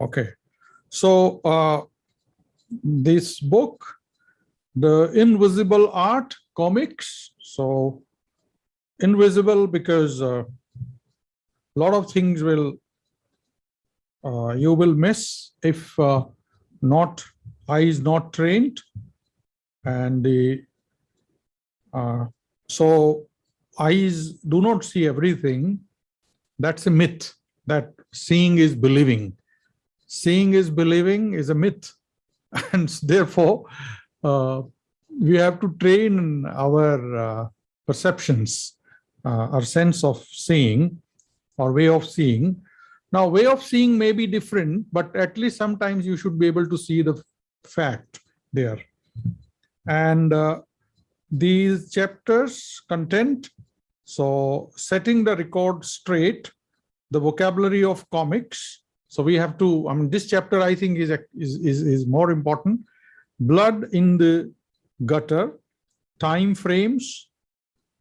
Okay, so uh, this book, The Invisible Art Comics. So invisible because a uh, lot of things will uh, you will miss if uh, not eye is not trained. And the uh, so eyes do not see everything. That's a myth that seeing is believing seeing is believing is a myth. And therefore uh, we have to train our uh, perceptions uh, our sense of seeing or way of seeing. Now way of seeing may be different but at least sometimes you should be able to see the fact there. And uh, these chapters content so setting the record straight the vocabulary of comics so we have to, I mean, this chapter I think is, is, is, more important. Blood in the gutter, time frames,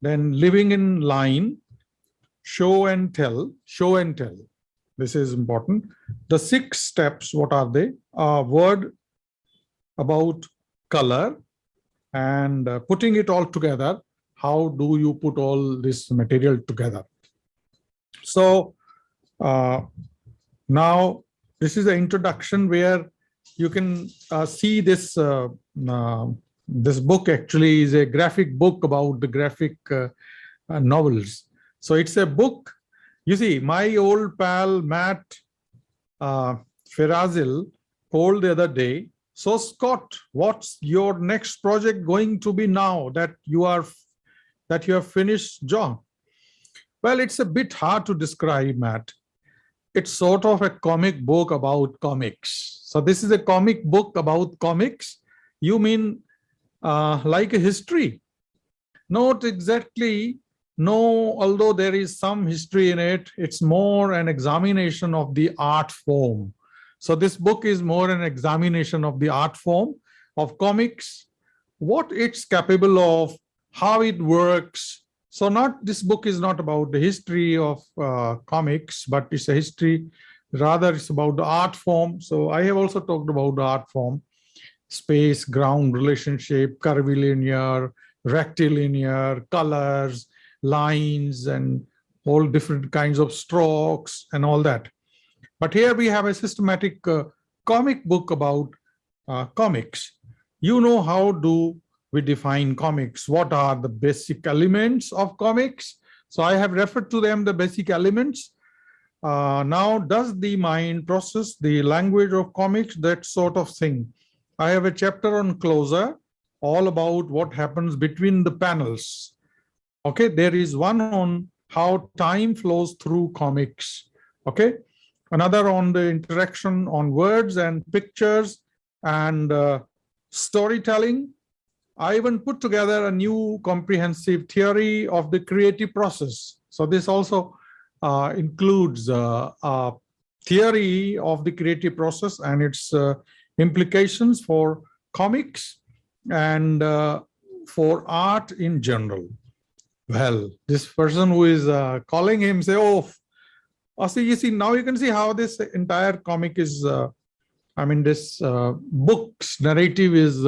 then living in line, show and tell, show and tell. This is important. The six steps, what are they? A word about color and uh, putting it all together. How do you put all this material together? So uh, now, this is the introduction where you can uh, see this uh, uh, this book actually is a graphic book about the graphic uh, uh, novels. So it's a book. You see, my old pal Matt uh, Feazell told the other day, so Scott, what's your next project going to be now that you are that you have finished John? Well, it's a bit hard to describe, Matt it's sort of a comic book about comics. So this is a comic book about comics. You mean uh, like a history? Not exactly. No, although there is some history in it, it's more an examination of the art form. So this book is more an examination of the art form of comics, what it's capable of, how it works, so not this book is not about the history of uh, comics, but it's a history, rather it's about the art form. So I have also talked about the art form, space, ground relationship, curvilinear, rectilinear, colors, lines, and all different kinds of strokes and all that. But here we have a systematic uh, comic book about uh, comics. You know how do we define comics. What are the basic elements of comics? So I have referred to them, the basic elements. Uh, now, does the mind process the language of comics, that sort of thing? I have a chapter on closer, all about what happens between the panels. Okay, there is one on how time flows through comics. Okay, another on the interaction on words and pictures and uh, storytelling I even put together a new comprehensive theory of the creative process. So this also uh, includes uh, a theory of the creative process and its uh, implications for comics and uh, for art in general. Well, this person who is uh, calling him say, oh, oh, see, you see, now you can see how this entire comic is, uh, I mean, this book's narrative is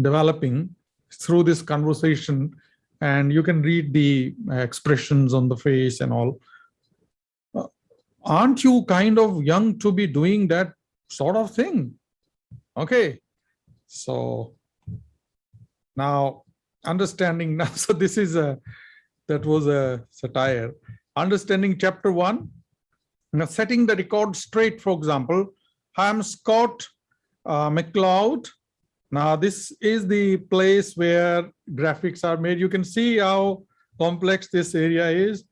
developing through this conversation and you can read the expressions on the face and all. Uh, aren't you kind of young to be doing that sort of thing? Okay, so now understanding now, so this is a, that was a satire. Understanding chapter one, now setting the record straight, for example, I am Scott uh, McCloud now this is the place where graphics are made. You can see how complex this area is.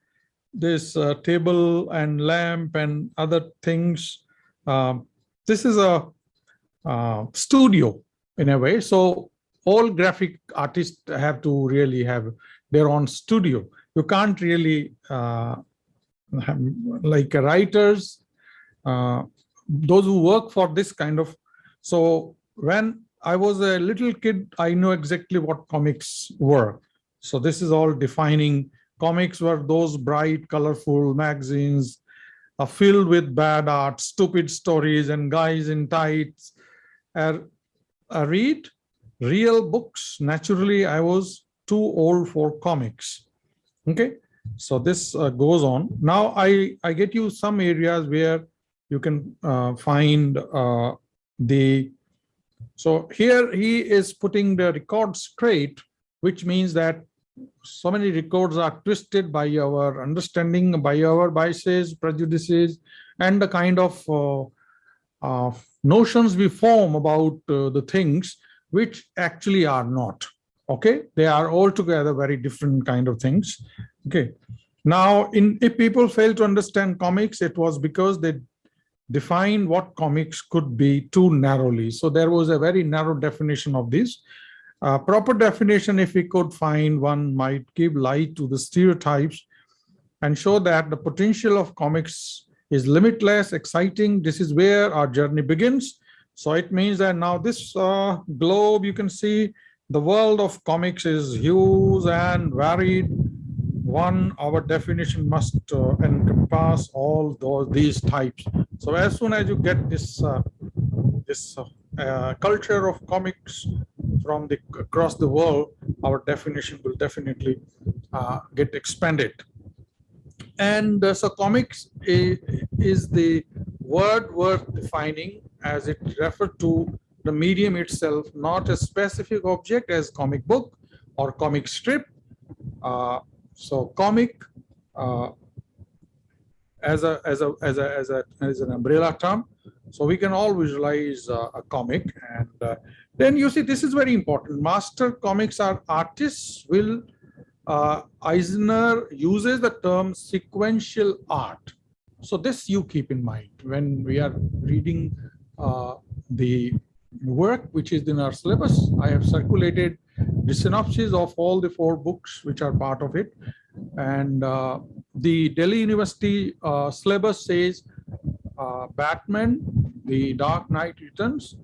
This uh, table and lamp and other things. Um, this is a uh, studio in a way. So all graphic artists have to really have their own studio. You can't really, uh, like writers, uh, those who work for this kind of, so when I was a little kid, I know exactly what comics were. So this is all defining comics were those bright, colorful magazines are filled with bad art, stupid stories, and guys in tights. Uh, I read real books. Naturally, I was too old for comics. Okay, so this uh, goes on. Now I, I get you some areas where you can uh, find uh, the, so here he is putting the record straight, which means that so many records are twisted by our understanding, by our biases, prejudices, and the kind of uh, uh, notions we form about uh, the things which actually are not. Okay, they are altogether very different kind of things. Okay, now in if people fail to understand comics, it was because they defined what comics could be too narrowly. So there was a very narrow definition of this uh, proper definition, if we could find one, might give light to the stereotypes and show that the potential of comics is limitless, exciting. This is where our journey begins. So it means that now this uh, globe, you can see the world of comics is huge and varied. One, our definition must uh, encompass all those these types. So as soon as you get this uh, this uh, uh, culture of comics from the across the world, our definition will definitely uh, get expanded. And uh, so comics is, is the word worth defining as it referred to the medium itself, not a specific object as comic book or comic strip. Uh, so comic uh, as a as a as a as a as an umbrella term so we can all visualize uh, a comic and uh, then you see this is very important. Master comics are artists will uh, Eisner uses the term sequential art. So this you keep in mind when we are reading uh, the work which is in our syllabus. I have circulated the synopsis of all the four books which are part of it. And uh, the Delhi University uh, syllabus says uh, Batman, The Dark Knight Returns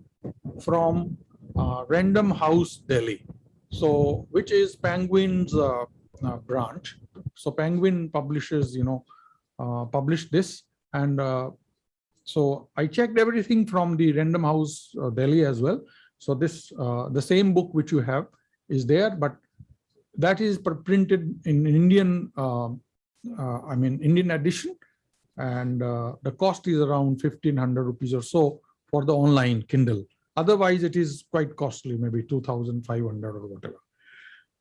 from uh, Random House Delhi. So, which is Penguin's uh, uh, branch. So Penguin publishes, you know, published this. And so I checked everything from the Random House Delhi as well. So this, the same book which you have is there, but that is printed in Indian, I mean, Indian edition and uh, the cost is around 1500 rupees or so for the online Kindle. Otherwise, it is quite costly, maybe 2500 or whatever.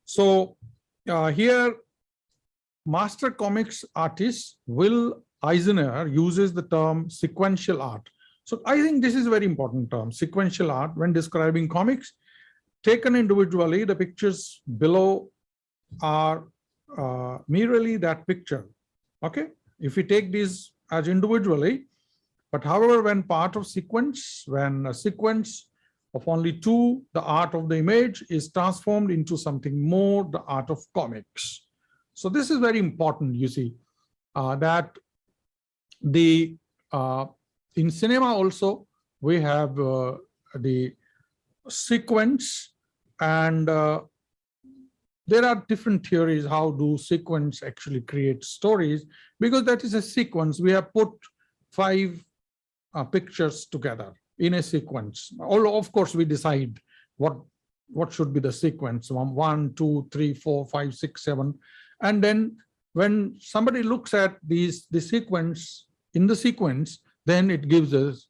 So uh, here, master comics artists Will Eisner uses the term sequential art. So I think this is a very important term, sequential art, when describing comics. Taken individually, the pictures below are uh, merely that picture. Okay, if we take these as individually, but however, when part of sequence, when a sequence of only two, the art of the image is transformed into something more, the art of comics. So this is very important, you see, uh, that the uh, in cinema also we have uh, the sequence and uh, there are different theories how do sequence actually create stories because that is a sequence. We have put five uh, pictures together in a sequence. All of course we decide what what should be the sequence. One one two three four five six seven. And then when somebody looks at these the sequence in the sequence then it gives us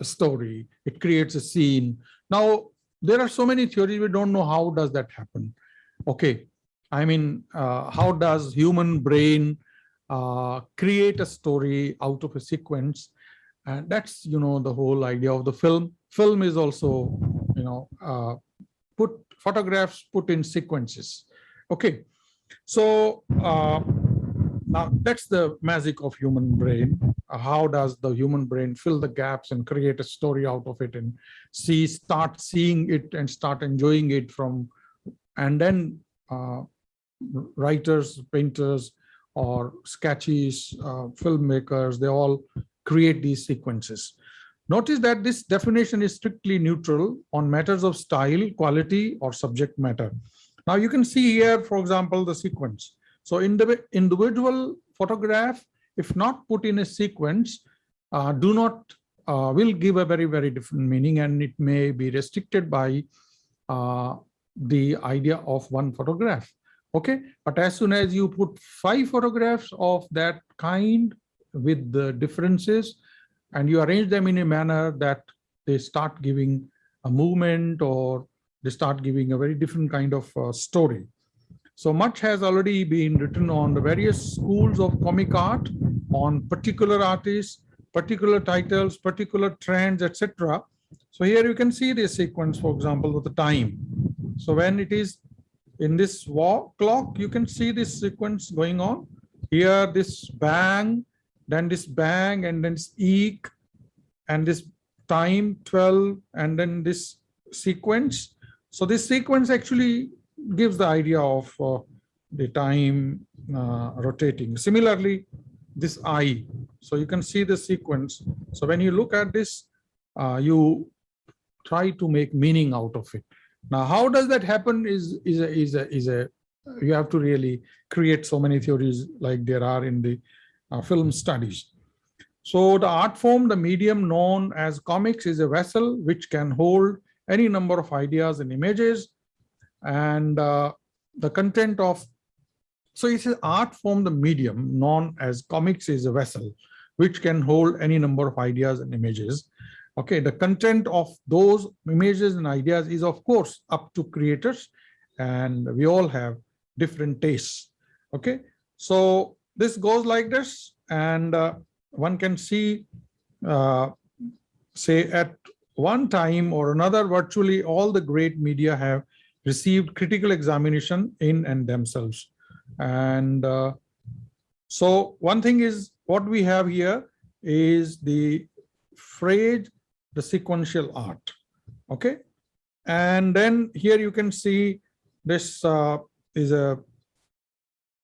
a story it creates a scene. Now there are so many theories we don't know how does that happen. Okay i mean uh, how does human brain uh, create a story out of a sequence? And that's you know the whole idea of the film. Film is also you know uh, put photographs put in sequences. Okay so uh, now that's the magic of human brain uh, how does the human brain fill the gaps and create a story out of it and see start seeing it and start enjoying it from and then uh, writers, painters, or sketches, uh, filmmakers, they all create these sequences. Notice that this definition is strictly neutral on matters of style, quality, or subject matter. Now you can see here, for example, the sequence. So in the individual photograph if not put in a sequence, uh, do not uh, will give a very, very different meaning and it may be restricted by uh, the idea of one photograph. Okay, but as soon as you put five photographs of that kind with the differences and you arrange them in a manner that they start giving a movement or they start giving a very different kind of uh, story. So much has already been written on the various schools of comic art, on particular artists, particular titles, particular trends, etc. So here you can see this sequence, for example, with the time. So when it is in this walk clock, you can see this sequence going on. Here, this bang, then this bang, and then this eek, and this time 12, and then this sequence. So this sequence actually gives the idea of uh, the time uh, rotating. Similarly, this eye. So you can see the sequence. So when you look at this, uh, you try to make meaning out of it. Now, how does that happen is, is, a, is, a, is a, you have to really create so many theories like there are in the uh, film studies. So the art form, the medium known as comics is a vessel which can hold any number of ideas and images and uh, the content of so it's an art form, the medium known as comics is a vessel, which can hold any number of ideas and images. Okay, the content of those images and ideas is of course up to creators and we all have different tastes. Okay, so this goes like this and uh, one can see, uh, say at one time or another, virtually all the great media have received critical examination in and themselves. And uh, so one thing is what we have here is the phrase, the sequential art. Okay. And then here you can see this uh, is a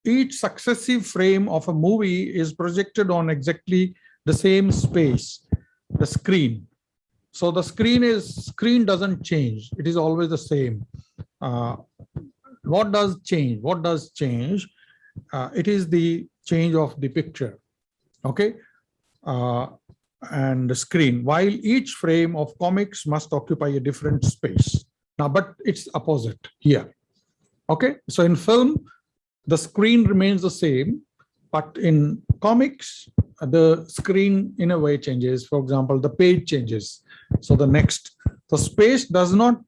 each successive frame of a movie is projected on exactly the same space, the screen. So the screen is screen doesn't change. It is always the same. Uh, what does change? What does change? Uh, it is the change of the picture, okay? Uh, and the screen, while each frame of comics must occupy a different space. Now, but it's opposite here, okay? So in film, the screen remains the same, but in comics, the screen in a way changes. For example, the page changes. So the next, the space does not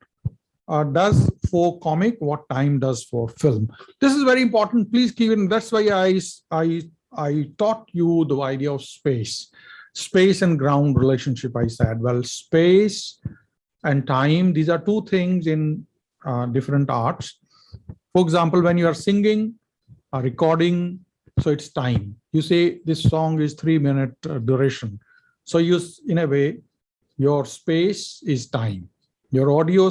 uh, does for comic what time does for film. This is very important. Please keep in. That's why I I I taught you the idea of space, space and ground relationship. I said, well, space and time. These are two things in uh, different arts. For example, when you are singing, a recording, so it's time. You say this song is three minute uh, duration. So you, in a way, your space is time. Your audio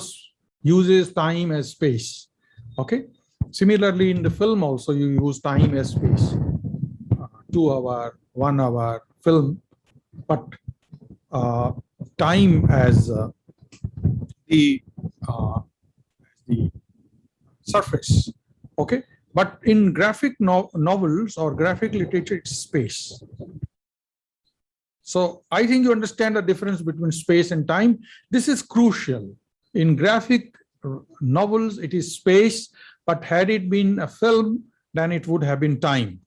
uses time as space. Okay. Similarly, in the film also, you use time as space. Uh, two hour, one hour film, but uh, time as uh, the uh, the surface. Okay. But in graphic no novels or graphic literature, it's space. So I think you understand the difference between space and time. This is crucial in graphic novels, it is space, but had it been a film, then it would have been time.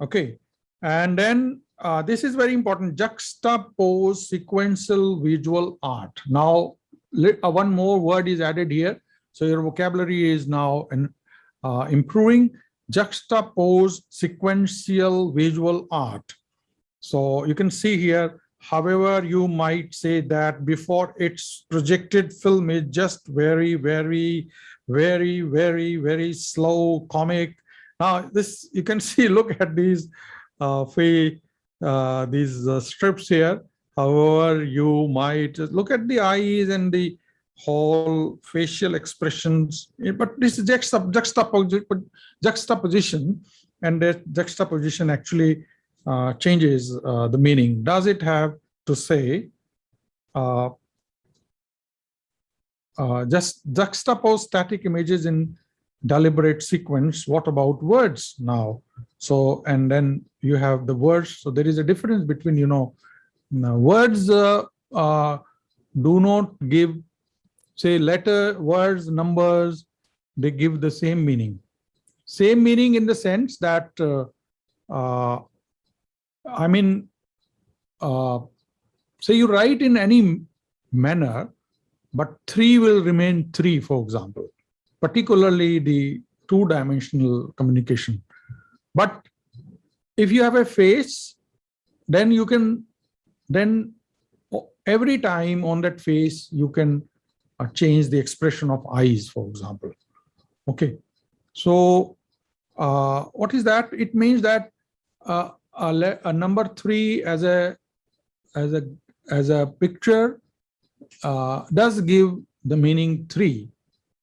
Okay. And then uh, this is very important, juxtapose sequential visual art. Now, uh, one more word is added here. So your vocabulary is now in, uh, improving. Juxtapose sequential visual art. So you can see here However, you might say that before its projected film is just very, very, very, very, very slow comic. Now, this you can see, look at these uh, uh, these uh, strips here. However, you might look at the eyes and the whole facial expressions, but this is juxtaposition, juxtaposition and that juxtaposition actually uh, changes uh, the meaning. Does it have to say uh, uh, just juxtapose static images in deliberate sequence, what about words now? So, and then you have the words. So there is a difference between, you know, words uh, uh, do not give, say letter, words, numbers, they give the same meaning. Same meaning in the sense that, uh, uh, I mean, uh, say you write in any manner, but three will remain three, for example, particularly the two-dimensional communication. But if you have a face, then you can, then every time on that face, you can change the expression of eyes, for example. Okay, so uh, what is that? It means that uh, a, a, number three as a as a as a picture uh, does give the meaning three,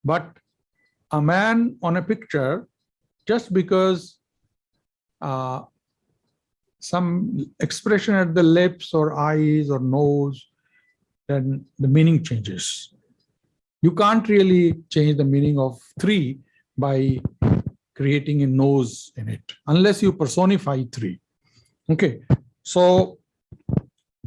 but a man on a picture just because uh, some expression at the lips or eyes or nose, then the meaning changes. You can't really change the meaning of three by creating a nose in it, unless you personify three. Okay, so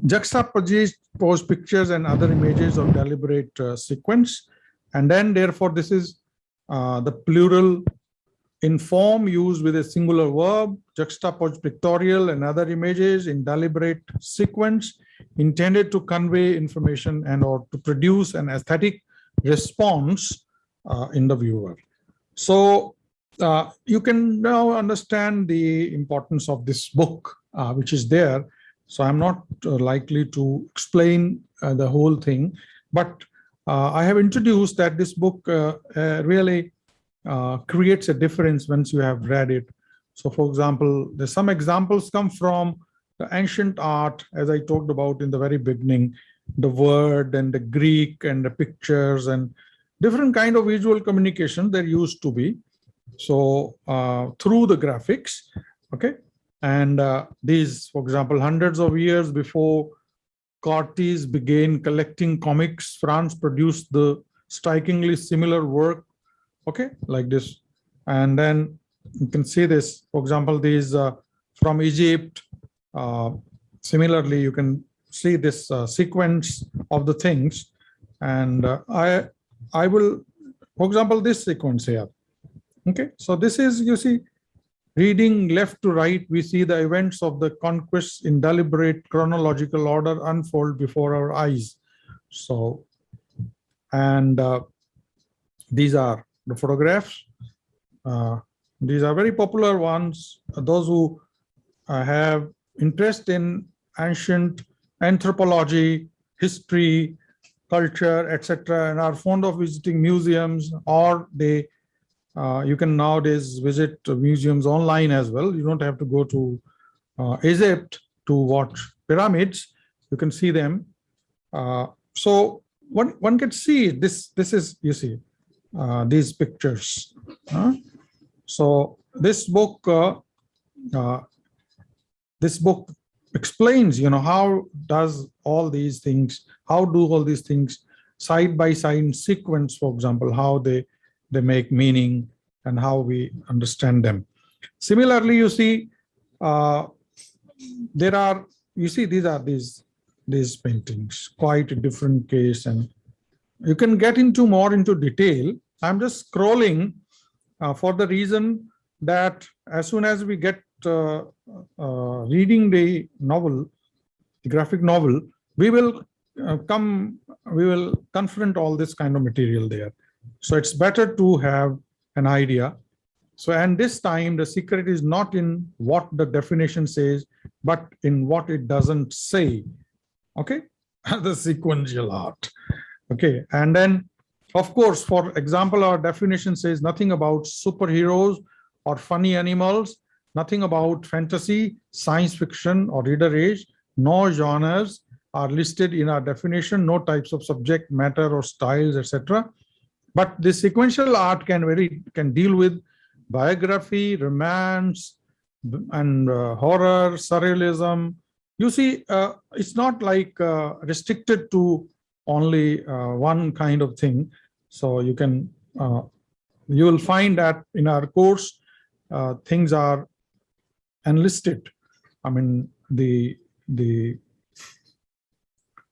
juxtapose pictures and other images of deliberate uh, sequence. And then therefore, this is uh, the plural in form used with a singular verb, juxtapose pictorial and other images in deliberate sequence intended to convey information and or to produce an aesthetic response uh, in the viewer. So uh, you can now understand the importance of this book, uh, which is there. So I'm not uh, likely to explain uh, the whole thing, but uh, I have introduced that this book really creates a difference once you have read it. So for example, there's some examples come from the ancient art, as I talked about in the very beginning, the word and the Greek and the pictures and different kind of visual communication there used to be. So uh, through the graphics, okay. And uh, these, for example, hundreds of years before Cartes began collecting comics, France produced the strikingly similar work, okay, like this. And then you can see this, for example, these uh, from Egypt. Uh, similarly, you can see this uh, sequence of the things. And uh, I, I will, for example, this sequence here. Okay, so this is, you see, reading left to right, we see the events of the conquest in deliberate chronological order unfold before our eyes. So, and uh, these are the photographs. Uh, these are very popular ones. Those who uh, have interest in ancient anthropology, history, culture, etc., and are fond of visiting museums, or they uh, you can nowadays visit museums online as well. You don't have to go to uh, Egypt to watch pyramids. You can see them. Uh, so one one can see this. This is you see uh, these pictures. so this book, uh, uh, this book explains, you know, how does all these things, how do all these things side by side sequence, for example, how they they make meaning and how we understand them. Similarly, you see, uh, there are, you see, these are these these paintings, quite a different case, and you can get into more into detail. I'm just scrolling uh, for the reason that as soon as we get reading the novel, the graphic novel, we will uh, come, we will confront all this kind of material there. So it's better to have an idea. So, and this time the secret is not in what the definition says, but in what it doesn't say. Okay, the sequential art. Okay, and then of course, for example, our definition says nothing about superheroes or funny animals, nothing about fantasy, science fiction or reader age, no genres are listed in our definition, no types of subject matter or styles, etc. But the sequential art can very can deal with biography, romance, and uh, horror, surrealism. You see, uh, it's not like uh, restricted to only uh, one kind of thing. So you can uh, you will find that in our course, uh, things are enlisted. I mean, the, the,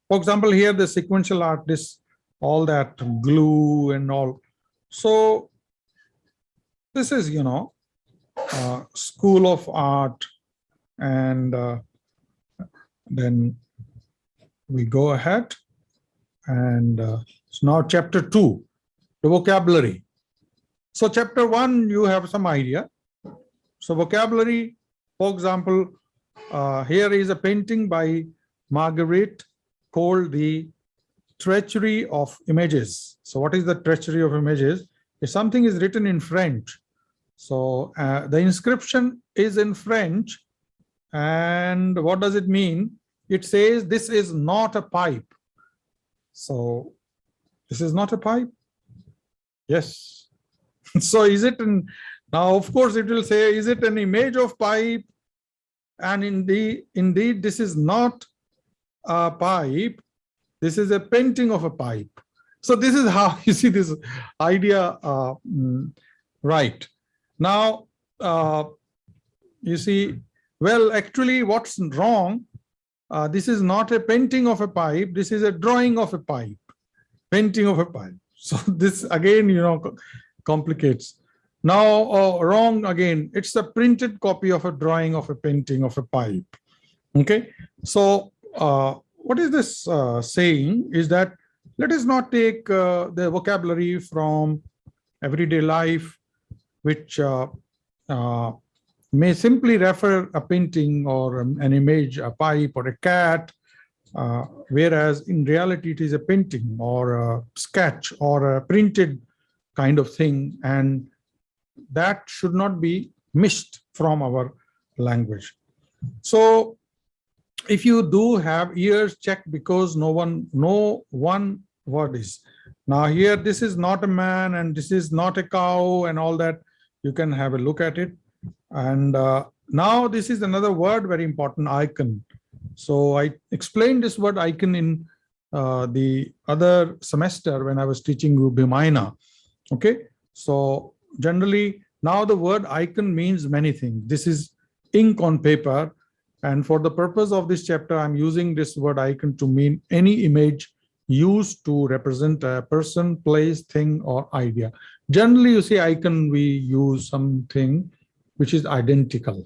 for example, here the sequential art, this, all that glue and all. So this is, you know, uh, school of art and uh, then we go ahead and uh, so now chapter two, the vocabulary. So chapter one, you have some idea. So vocabulary, for example, uh, here is a painting by Magritte called the treachery of images. So what is the treachery of images? If something is written in French, so uh, the inscription is in French, and what does it mean? It says this is not a pipe. So this is not a pipe. Yes. so is it in now of course it will say is it an image of pipe? And indeed indeed this is not a pipe. This is a painting of a pipe. So this is how you see this idea uh, mm, right. Now uh, you see well actually what's wrong? Uh, this is not a painting of a pipe. This is a drawing of a pipe. Painting of a pipe. So this again you know complicates now uh, wrong again. It's a printed copy of a drawing of a painting of a pipe. Okay? So uh, what is this uh, saying is that let us not take uh, the vocabulary from everyday life which uh, uh, may simply refer a painting or an image, a pipe or a cat, uh, whereas in reality it is a painting or a sketch or a printed kind of thing. And that should not be missed from our language. So if you do have ears checked because no one no one word is now here this is not a man and this is not a cow and all that you can have a look at it and uh, now this is another word very important, icon. So I explained this word icon in uh, the other semester when I was teaching Bhimayana. Okay, so generally now the word icon means many things. This is ink on paper. And for the purpose of this chapter, I'm using this word icon to mean any image used to represent a person, place, thing, or idea. Generally, you see icon, we use something which is identical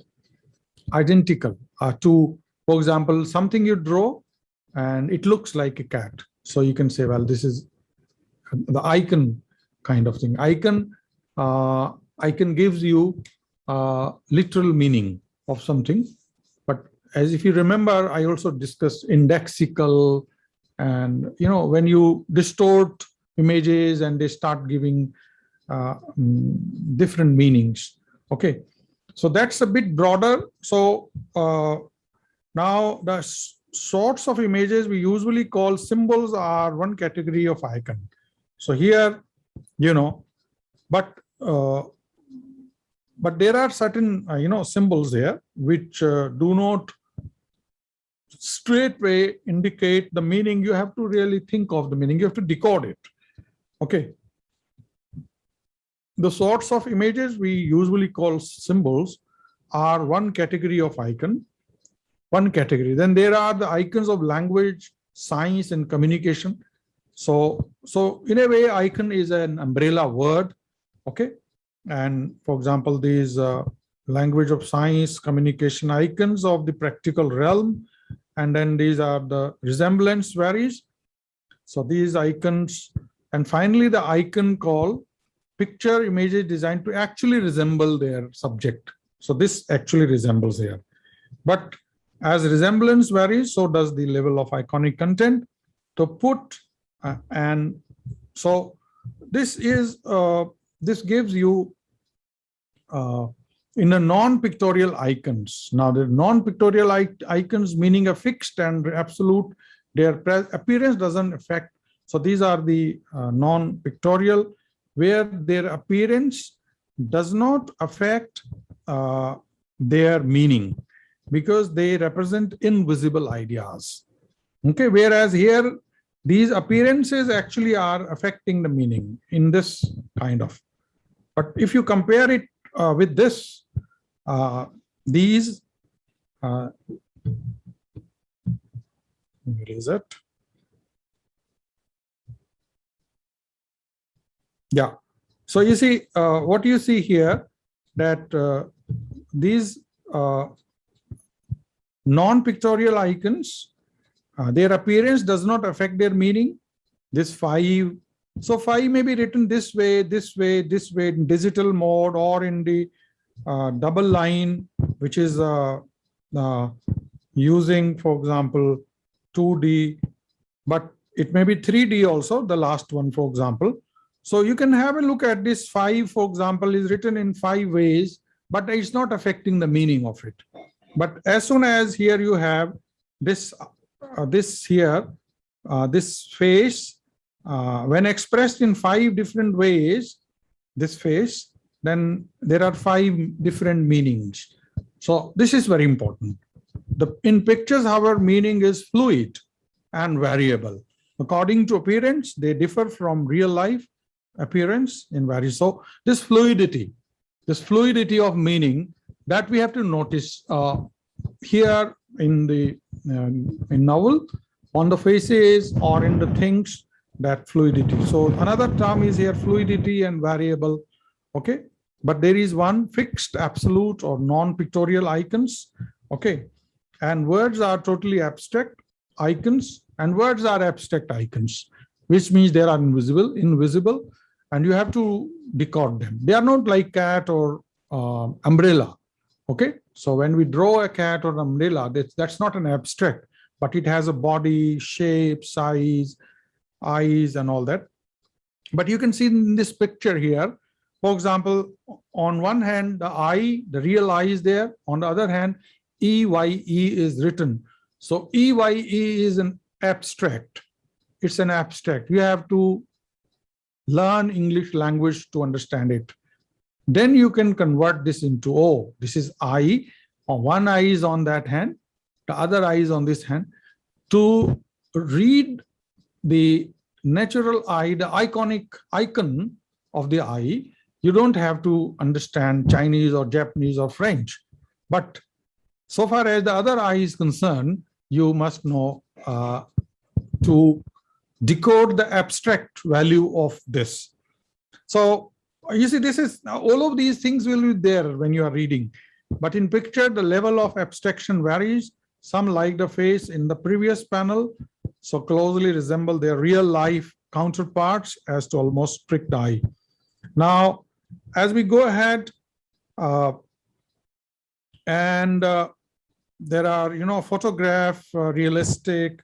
identical uh, to for example something you draw and it looks like a cat so you can say well this is the icon kind of thing icon uh, can gives you uh, literal meaning of something but as if you remember i also discussed indexical and you know when you distort images and they start giving uh, mm, different meanings okay so that's a bit broader. So uh, now the sorts of images we usually call symbols are one category of icon. So here, you know, but but there are certain uh, you know symbols there which uh, do not straightway indicate the meaning. You have to really think of the meaning. You have to decode it. Okay, the sorts of images we usually call symbols are one category of icon, one category. Then there are the icons of language, science, and communication. So, so in a way, icon is an umbrella word, okay? And for example, these uh, language of science, communication icons of the practical realm, and then these are the resemblance varies. So these icons, and finally the icon call picture images designed to actually resemble their subject. So this actually resembles here. But as resemblance varies, so does the level of iconic content. To put uh, and so this is uh, this gives you uh, in a non-pictorial icons. Now the non-pictorial icons meaning a fixed and absolute, their appearance doesn't affect. So these are the uh, non-pictorial where their appearance does not affect uh, their meaning because they represent invisible ideas. Okay, whereas here these appearances actually are affecting the meaning in this kind of. But if you compare it uh, with this, uh, these, uh, it? Yeah. So you see, uh, what you see here, that uh, these uh, non-pictorial icons, uh, their appearance does not affect their meaning. This five, so five may be written this way, this way, this way, in digital mode or in the uh, double line, which is uh, uh, using, for example, 2D, but it may be 3D also, the last one, for example. So you can have a look at this five, for example, is written in five ways, but it's not affecting the meaning of it. But as soon as here you have this, uh, this here, uh, this face, uh, when expressed in five different ways, this face, then there are five different meanings. So this is very important. The in pictures, our meaning is fluid and variable. According to appearance, they differ from real life appearance in various. So this fluidity, this fluidity of meaning that we have to notice uh, here in the uh, in novel on the faces or in the things that fluidity. So another term is here fluidity and variable. Okay, but there is one fixed absolute or non-pictorial icons. Okay, and words are totally abstract icons and words are abstract icons, which means they are invisible, invisible and you have to decode them. They are not like cat or uh, umbrella. Okay, so when we draw a cat or umbrella, that's, that's not an abstract, but it has a body, shape, size, eyes, and all that. But you can see in this picture here, for example, on one hand, the eye, the real eye is there. On the other hand, EYE is written. So EYE is an abstract. It's an abstract. You have to learn English language to understand it. Then you can convert this into, oh, this is I, uh, one eye is on that hand, the other eye is on this hand. To read the natural eye, the iconic icon of the eye, you don't have to understand Chinese or Japanese or French. But so far as the other eye is concerned, you must know uh, to decode the abstract value of this. So you see, this is all of these things will be there when you are reading. But in picture, the level of abstraction varies. Some like the face in the previous panel, so closely resemble their real life counterparts as to almost pricked eye. Now, as we go ahead, uh, and uh, there are, you know, photograph, uh, realistic,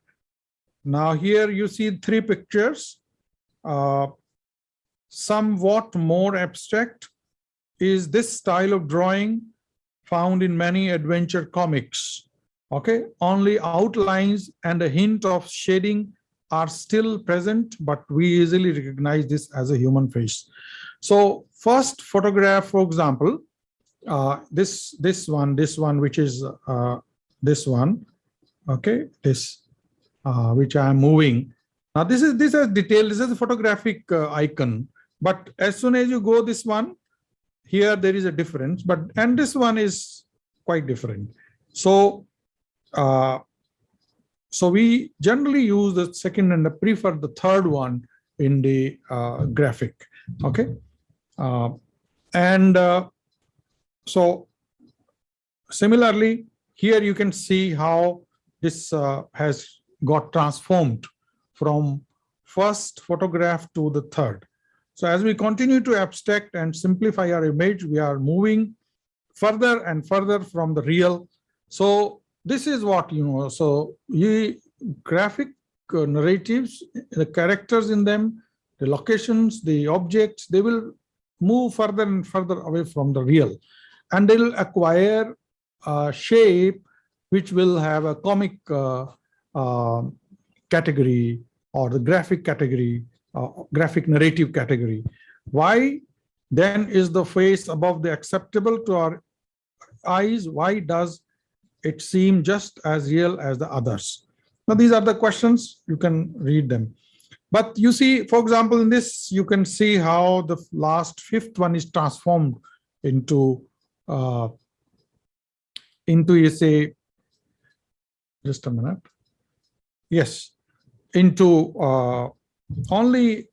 now here you see three pictures. Uh, somewhat more abstract is this style of drawing found in many adventure comics. Okay, only outlines and a hint of shading are still present, but we easily recognize this as a human face. So first photograph, for example, uh, this this one, this one, which is uh, this one, okay, this uh, which I am moving. Now this is this is detail. This is a photographic uh, icon. But as soon as you go this one, here there is a difference. But and this one is quite different. So uh, so we generally use the second and the prefer the third one in the uh, graphic. Okay, uh, and uh, so similarly here you can see how this uh, has got transformed from first photograph to the third. So as we continue to abstract and simplify our image, we are moving further and further from the real. So this is what, you know, so you graphic uh, narratives, the characters in them, the locations, the objects, they will move further and further away from the real. And they'll acquire a shape which will have a comic uh, uh, category or the graphic category, uh, graphic narrative category. Why then is the face above the acceptable to our eyes? Why does it seem just as real as the others? Now, these are the questions, you can read them. But you see, for example, in this, you can see how the last fifth one is transformed into uh, into you say just a minute. Yes, into uh, only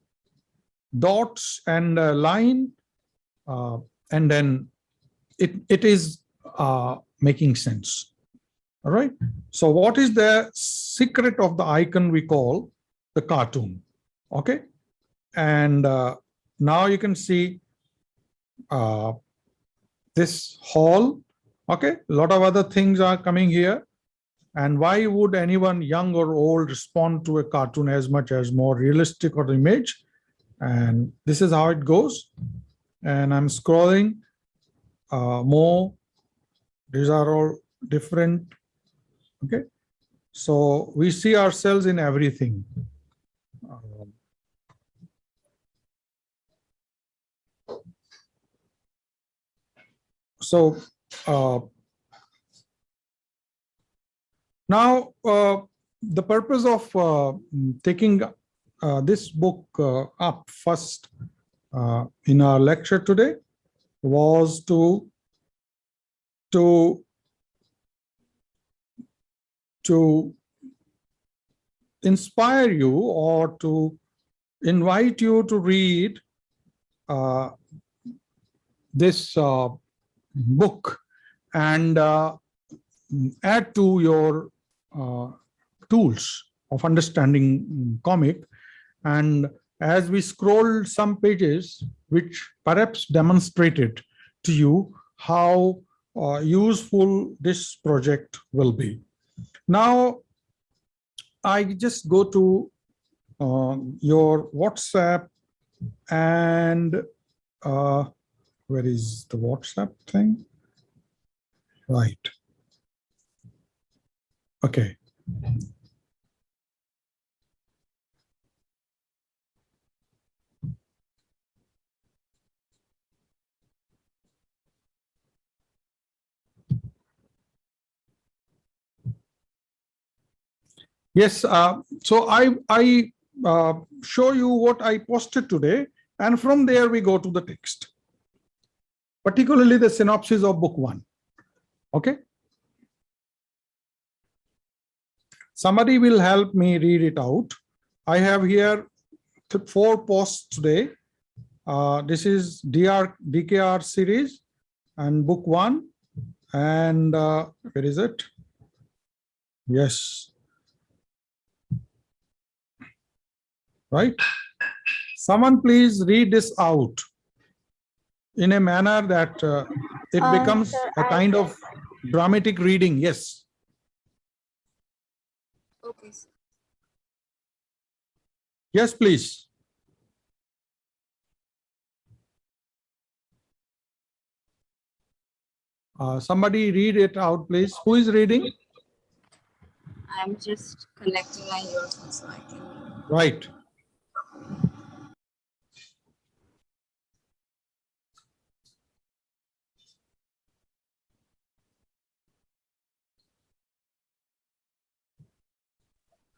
dots and line, uh, and then it it is uh, making sense. All right. So what is the secret of the icon we call the cartoon? Okay. And uh, now you can see uh, this hall. Okay. A lot of other things are coming here. And why would anyone young or old respond to a cartoon as much as more realistic or image? And this is how it goes. And I'm scrolling uh, more. These are all different. Okay. So we see ourselves in everything. So uh, now uh, the purpose of uh, taking uh, this book uh, up first uh, in our lecture today was to to to inspire you or to invite you to read uh, this uh, book and uh, add to your uh, tools of understanding comic and as we scroll some pages which perhaps demonstrated to you how uh, useful this project will be. Now, I just go to uh, your WhatsApp and uh, where is the WhatsApp thing? Right. Okay. Yes, uh, so I, I uh, show you what I posted today, and from there we go to the text, particularly the synopsis of book one. Okay. Somebody will help me read it out. I have here four posts today. Uh, this is DR DKR series and book one. And uh, where is it? Yes, right? Someone please read this out in a manner that uh, it Um, becomes sir, a I kind of dramatic reading. Yes. Okay. sir. Yes, please. Uh, somebody read it out, please. Who is reading? I'm just connecting my earphones so I can. Right.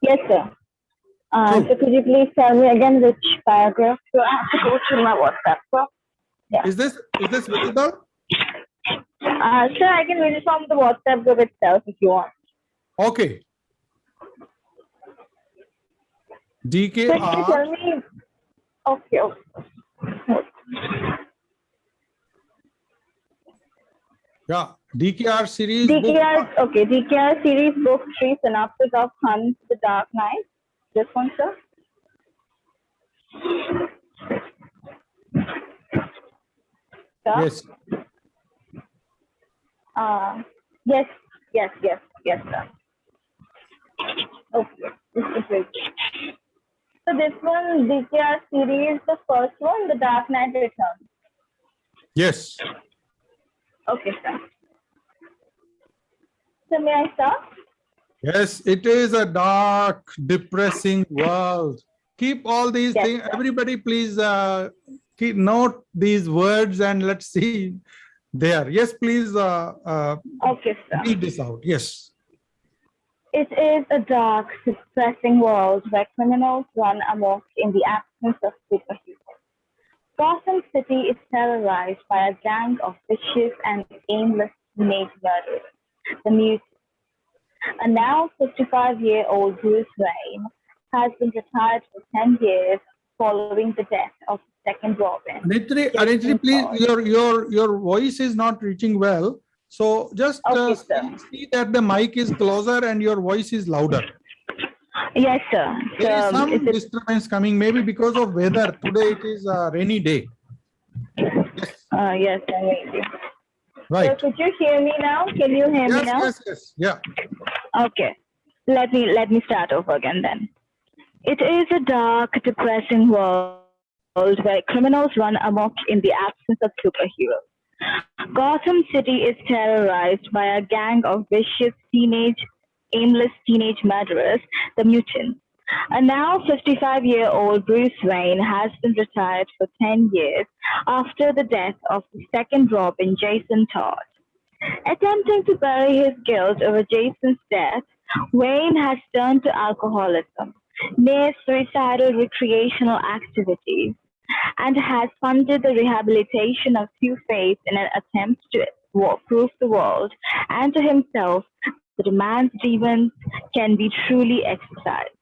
Yes, sir. Uh, so could you please tell me again which paragraph? So I have to go through my WhatsApp, sir. Is this is this visible? Uh, sir, I can read it from the WhatsApp group itself if you want. Okay. Sir, can you tell me? Okay, okay. Yeah. DKR series. DKR, okay, DKR series book three synopsis of Hunt the Dark Knight. This one, sir. Sir? Yes. Uh, yes, yes, yes, yes, sir. Okay, this is. So this one, DKR series, the first one, The Dark Knight Returns. Yes. Okay, sir. So may I start? Yes, it is a dark, depressing world. Keep all these Yes, things. sir. Everybody, please uh, keep note these words and let's see there. Yes, please uh, uh, Okay, sir. read this out. Yes. It is a dark, depressing world where criminals run amok in the absence of superheroes. Gotham City is terrorized by a gang of vicious and aimless teenage murderers, the Mutants. A now 55-year-old Bruce Wayne has been retired for 10 years following the death of the second Robin. Aditri, Yes, Aditri, please, your, your, your voice is not reaching well. So just uh, Okay, sir. see that the mic is closer and your voice is louder. Yes, sir. There is Um, some is disturbance coming, maybe because of weather. Today it is a rainy day. uh, yes, I hear you. So Right. could you hear me now? Can you hear me now? yes, yes, yeah. Okay. Let me let me start over again then. It is a dark, depressing world where criminals run amok in the absence of superheroes. Gotham City is terrorized by a gang of vicious teenage, aimless teenage murderers, the Mutants. A now 55 year old Bruce Wayne has been retired for 10 years after the death of the second Robin, Jason Todd. Attempting to bury his guilt over Jason's death, Wayne has turned to alcoholism, near suicidal recreational activities, and has funded the rehabilitation of Two-Face in an attempt to prove the world and to himself a man's demons can be truly exercised.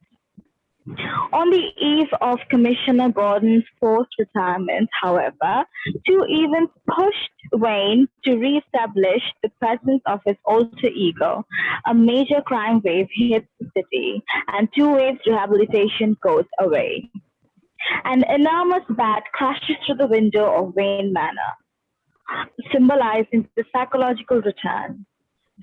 On the eve of Commissioner Gordon's forced retirement, however, two events pushed Wayne to reestablish the presence of his alter ego. A major crime wave hits the city, and two waves rehabilitation goes away. An enormous bat crashes through the window of Wayne Manor, symbolizing the psychological return.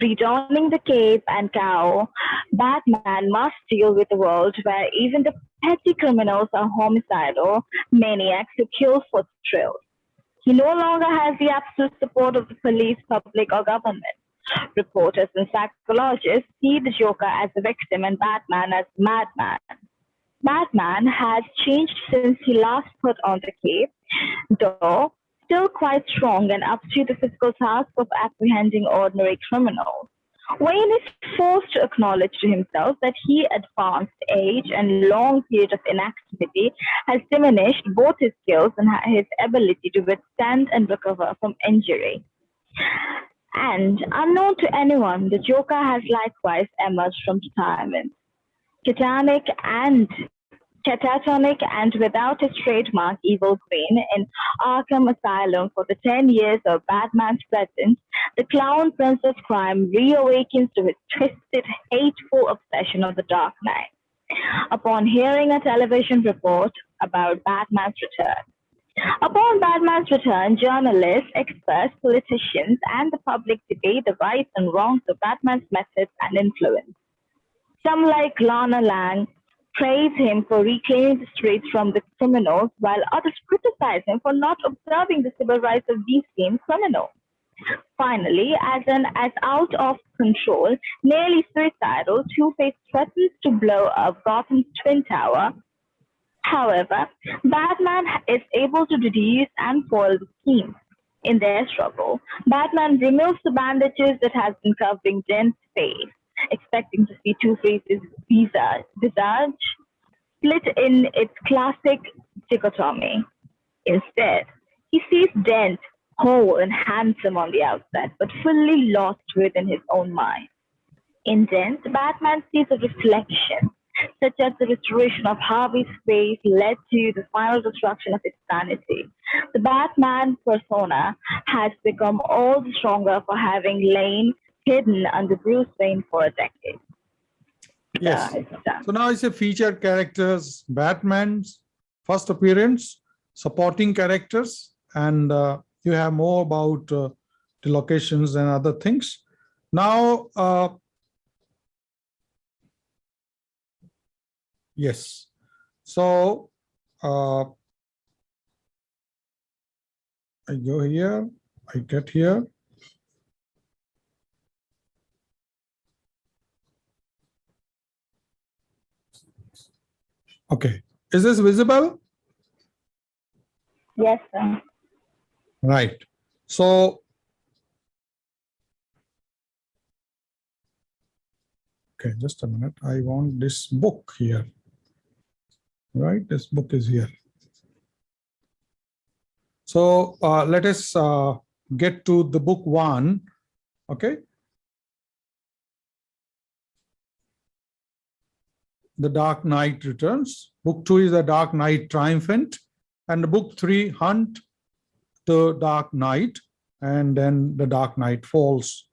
Redonning the cape and cowl, Batman must deal with a world where even the petty criminals are homicidal maniacs who kill for thrills. He no longer has the absolute support of the police, public, or government. Reporters and psychologists see the Joker as a victim and Batman as madman. Batman has changed since he last put on the cape, though still quite strong and up to the physical task of apprehending ordinary criminals. Wayne is forced to acknowledge to himself that he advanced age and long period of inactivity has diminished both his skills and his ability to withstand and recover from injury. And unknown to anyone, the Joker has likewise emerged from retirement. Catatonic and catatonic and without his trademark evil queen in Arkham Asylum for the 10 years of Batman's presence, the clown prince of crime reawakens to his twisted, hateful obsession of the Dark Knight. Upon hearing a television report about Batman's return, Upon Batman's return, journalists, experts, politicians, and the public debate the rights and wrongs of Batman's methods and influence. Some, like Lana Lang, praise him for reclaiming the streets from the criminals, while others criticize him for not observing the civil rights of these same criminals. Finally, as an as out of control, nearly suicidal, Two-Face threatens to blow up Gotham's Twin Tower. However, Batman is able to deduce and foil the scheme. In their struggle, Batman removes the bandages that has been covering Dent's face, expecting to see Two-Face's visage, visage split in its classic dichotomy. Instead, he sees Dent whole and handsome on the outside, but fully lost within his own mind. In Dent, Batman sees a reflection, such as the restoration of Harvey's face led to the final destruction of his sanity. The Batman persona has become all the stronger for having lain hidden under Bruce Wayne for a decade. Yes. Uh. So now it's a featured characters, Batman's first appearance, supporting characters, and uh, you have more about uh, the locations and other things. Now, uh, yes. So uh, I go here, I get here. Okay, is this visible? Yes, sir. Right. So Okay, just a minute. I want this book here. Right, this book is here. So uh, let us uh, get to the book one. Okay. The Dark Knight Returns. Book two is The Dark Knight Triumphant. And book three, Hunt the Dark Knight. And then The Dark Knight Falls.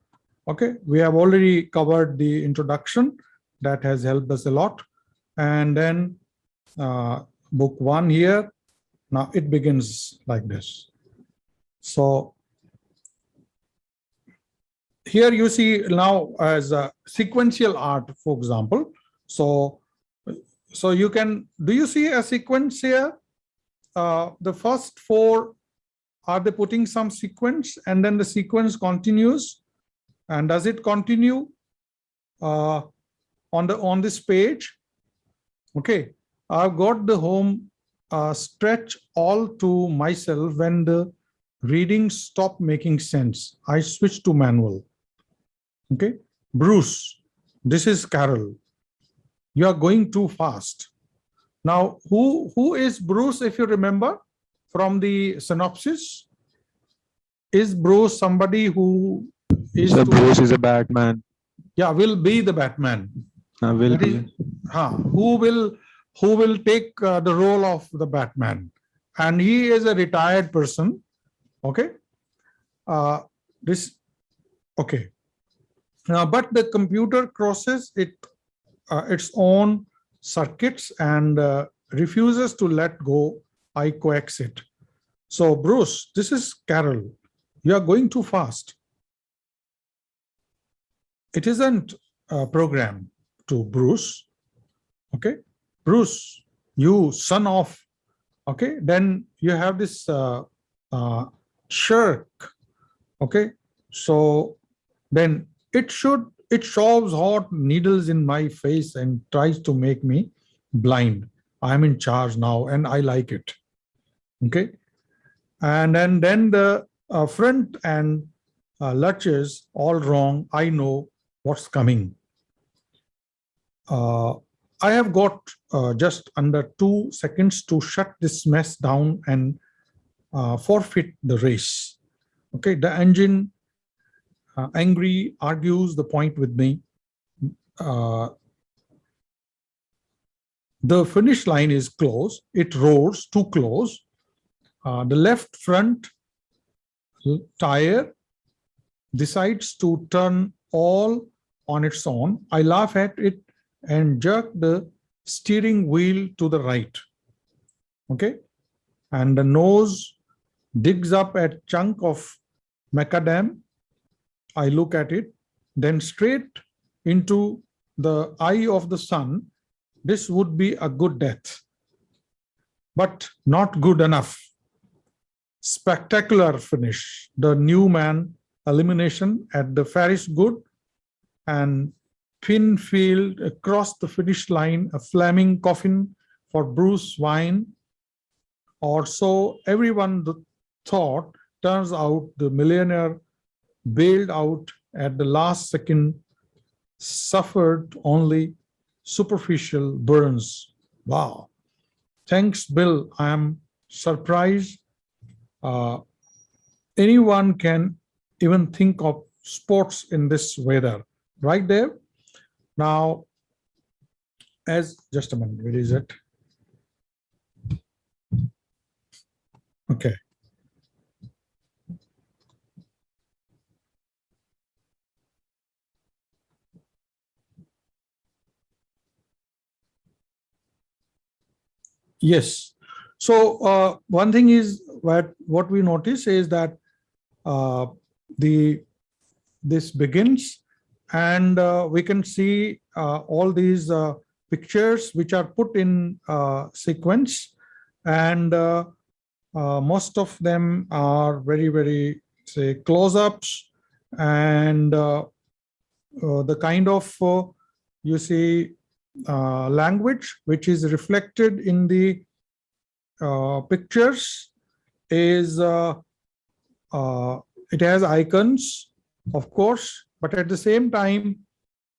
Okay, we have already covered the introduction. That has helped us a lot. And then uh, book one here. Now it begins like this. So here you see now as a sequential art, for example. So, so you can, do you see a sequence here? Uh, the first four, are they putting some sequence and then the sequence continues? And does it continue uh, on the on this page? Okay, I've got the home uh, stretch all to myself when the readings stop making sense. I switch to manual. Okay, Bruce, this is Carol. You are going too fast. Now, who who is Bruce, if you remember from the synopsis? Is Bruce somebody who is So Bruce is a Batman. yeah, will be the Batman. Uh, will be. is- huh, who will who will take uh, the role of the Batman, and he is a retired person. Okay, uh, this okay. Now, but the computer crosses it its own circuits and uh, refuses to let go. I coax it. So, Bruce, this is Carol. You are going too fast. It isn't a program to Bruce. Okay, Bruce, you son of. Okay, then you have this uh, uh, shirk. Okay, so then it should it shoves hot needles in my face and tries to make me blind. I'm in charge now, and I like it. Okay, and then then the uh, front and uh, lurches all wrong. I know what's coming. Uh, I have got uh, just under two seconds to shut this mess down and uh, forfeit the race. Okay, the engine uh, angry argues the point with me. Uh, the finish line is close. It roars too close. Uh, the left front tire decides to turn all on its own. I laugh at it and jerk the steering wheel to the right. Okay. And the nose digs up a chunk of macadam. I look at it, then straight into the eye of the sun. This would be a good death, but not good enough. Spectacular finish. The new man elimination at the Ferris good and Pinfield across the finish line, a flaming coffin for Bruce Wayne. Or so everyone thought, turns out the millionaire bailed out at the last second, suffered only superficial burns. Wow. Thanks, Bill. I am surprised. Uh, anyone can even think of sports in this weather, right there? Now, as, just a minute, where is it? Okay. Yes. So uh, one thing is what what we notice is that uh, the this begins and uh, we can see uh, all these uh, pictures which are put in uh, sequence and most of them are very very say close-ups and the kind of you see uh, language which is reflected in the uh, pictures is uh, uh, it has icons of course but at the same time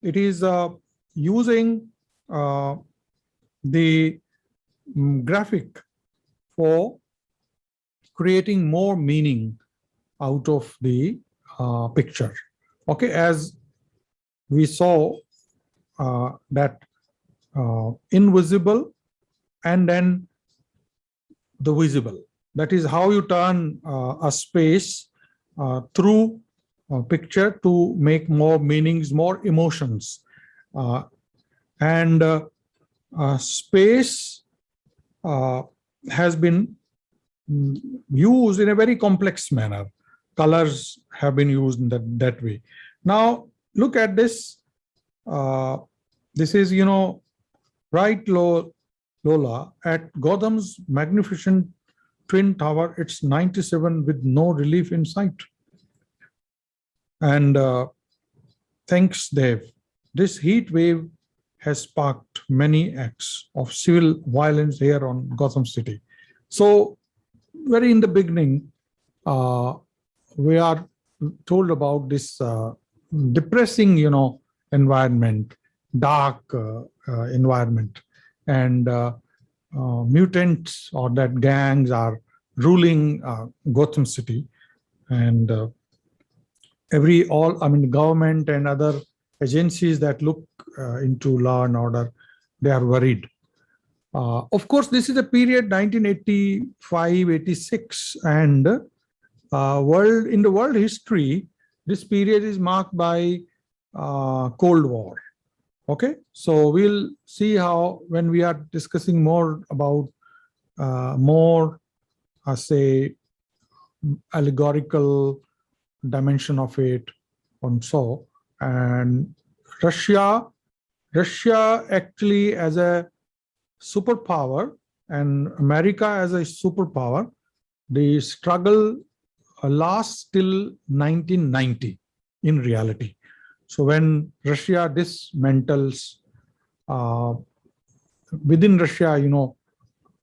it is uh, using the mm, graphic for creating more meaning out of the picture. Okay, as we saw uh, that uh, invisible and then the visible. That is how you turn uh, a space uh, through a picture to make more meanings, more emotions. Uh, and uh, space uh, has been used in a very complex manner. Colors have been used in that, that way. Now, look at this. This is, you know, right Lola at Gotham's magnificent twin tower. It's 97 with no relief in sight. And uh, thanks, Dev. This heat wave has sparked many acts of civil violence here on Gotham City. So very in the beginning, uh, we are told about this uh, depressing, you know, environment, dark uh, uh, environment, and uh, mutants or that gangs are ruling Gotham City, and every all I mean government and other agencies that look into law and order, they are worried. Uh, of course, this is a period 1985, 86, and uh, world in the world history, this period is marked by uh, Cold War. Okay, so we'll see how when we are discussing more about uh, more, uh, say, allegorical dimension of it, and so and Russia, Russia actually as a superpower and America as a superpower, the struggle lasts till 1990 in reality. So when Russia dismantles uh, within Russia, you know,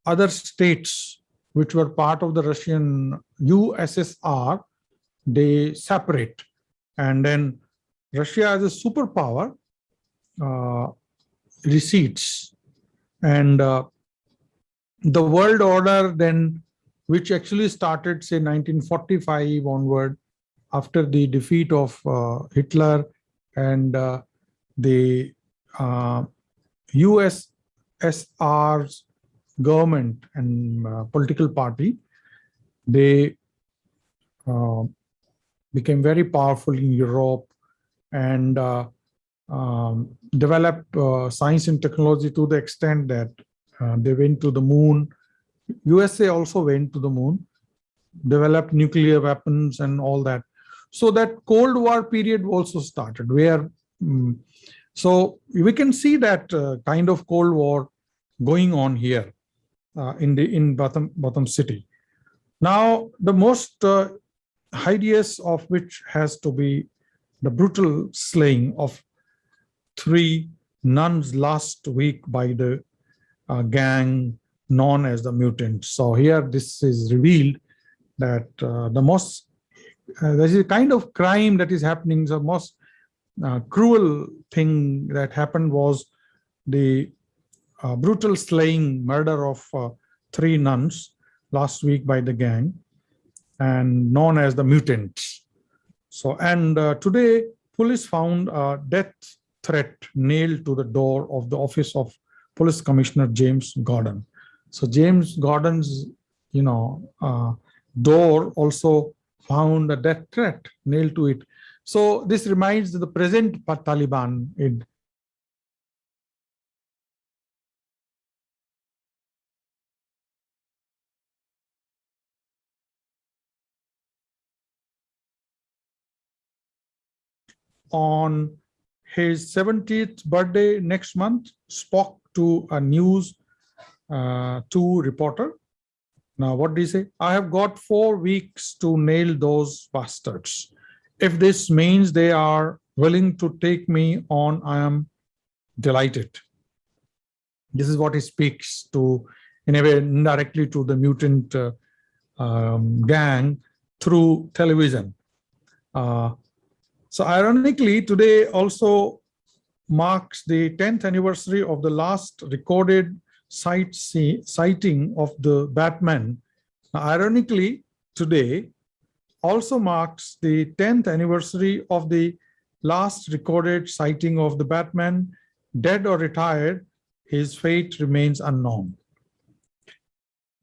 other states which were part of the Russian USSR, they separate. And then Russia as a superpower uh, recedes. And uh, the world order then, which actually started say 1945 onward, after the defeat of uh, Hitler and uh, the uh, USSR's government and uh, political party, they uh, became very powerful in Europe and uh, um, developed uh, science and technology to the extent that uh, they went to the moon. USA also went to the moon, developed nuclear weapons and all that. So that Cold War period also started where, um, so we can see that uh, kind of Cold War going on here uh, in the in Gotham Gotham City. Now the most uh, hideous of which has to be the brutal slaying of three nuns last week by the uh, gang known as the mutants. So here this is revealed that uh, the most, uh, there is a kind of crime that is happening, the most uh, cruel thing that happened was the uh, brutal slaying murder of uh, three nuns last week by the gang and known as the mutants. So, and uh, today police found a death threat nailed to the door of the office of Police Commissioner James Gordon. So James Gordon's, you know, uh, door also found a death threat nailed to it. So this reminds the present Taliban in on his 70th birthday next month spoke to a news uh, reporter. Now, what do he say? I have got four weeks to nail those bastards. If this means they are willing to take me on, I am delighted. This is what he speaks to, in a way, indirectly to the mutant uh, um, gang through television. Uh, so ironically, today also marks the 10th anniversary of the last recorded sight sighting of the Batman. Now, ironically, today also marks the 10th anniversary of the last recorded sighting of the Batman, dead or retired, his fate remains unknown.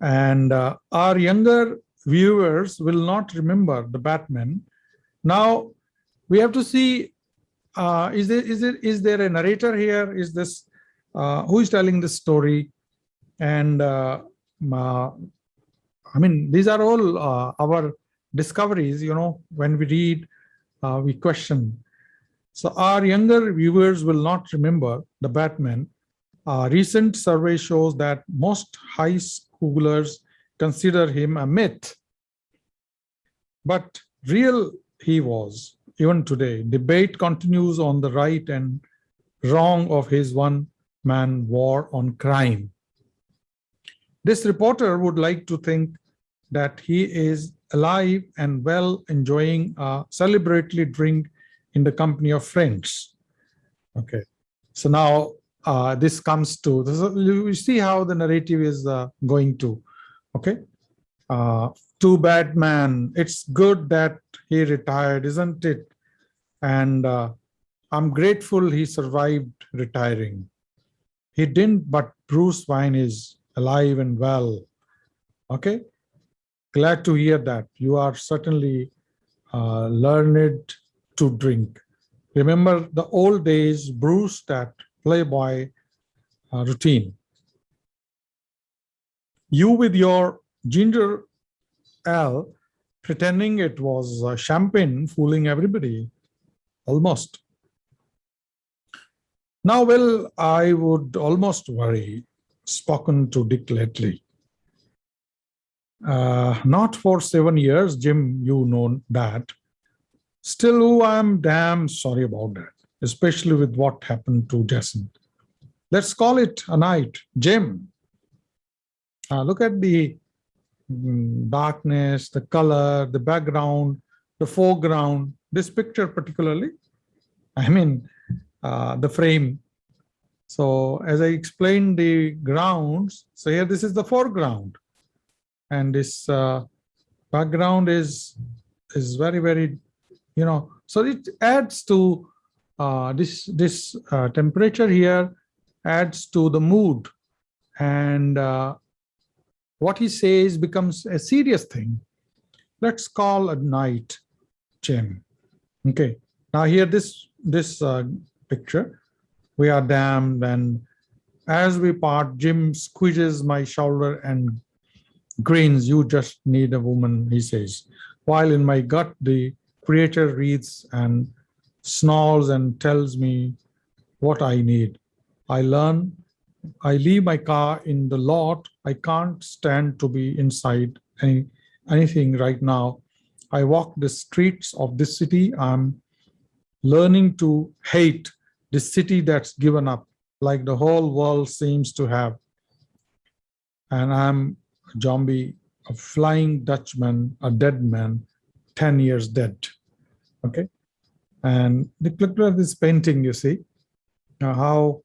And uh, our younger viewers will not remember the Batman. Now, we have to see, uh, is, there, is, there, is there a narrator here? Is this, uh, who is telling this story? And uh, uh, I mean, these are all uh, our discoveries, you know, when we read, uh, we question. So our younger viewers will not remember the Batman. A recent survey shows that most high schoolers consider him a myth. But real he was, even today. Debate continues on the right and wrong of his one-man war on crime. This reporter would like to think that he is alive and well enjoying a celebratory drink in the company of friends. Okay, so now uh, this comes to, this, you see how the narrative is uh, going to, okay? Uh, too bad man, it's good that he retired, isn't it? And uh, I'm grateful he survived retiring. He didn't, but Bruce Wayne is alive and well. Okay, glad to hear that. You are certainly uh, learned to drink. Remember the old days, Bruce, that Playboy uh, routine. You with your ginger ale, pretending it was uh, champagne, fooling everybody, almost. Now, well, I would almost worry, spoken to Dick lately. Uh, not for seven years, Jim, you know that. Still, oh, I'm damn sorry about that, especially with what happened to Jason. Let's call it a night. Jim, uh, look at the mm, darkness, the color, the background, the foreground, this picture particularly. I mean, uh, the frame. So as I explained the grounds, so here this is the foreground. And this uh, background is, is very, very you know, so it adds to uh, this, this uh, temperature here adds to the mood and uh, what he says becomes a serious thing. Let's call a night, Jim. Okay, now here this, this uh, picture, we are damned and as we part, Jim squeezes my shoulder and grins, you just need a woman, he says. While in my gut, the creator reads and snarls and tells me what I need. I learn, I leave my car in the lot. I can't stand to be inside any, anything right now. I walk the streets of this city. I'm learning to hate this city that's given up like the whole world seems to have. And I'm a zombie, a flying Dutchman, a dead man, 10 years dead. Okay. And look at this painting, you see, uh, how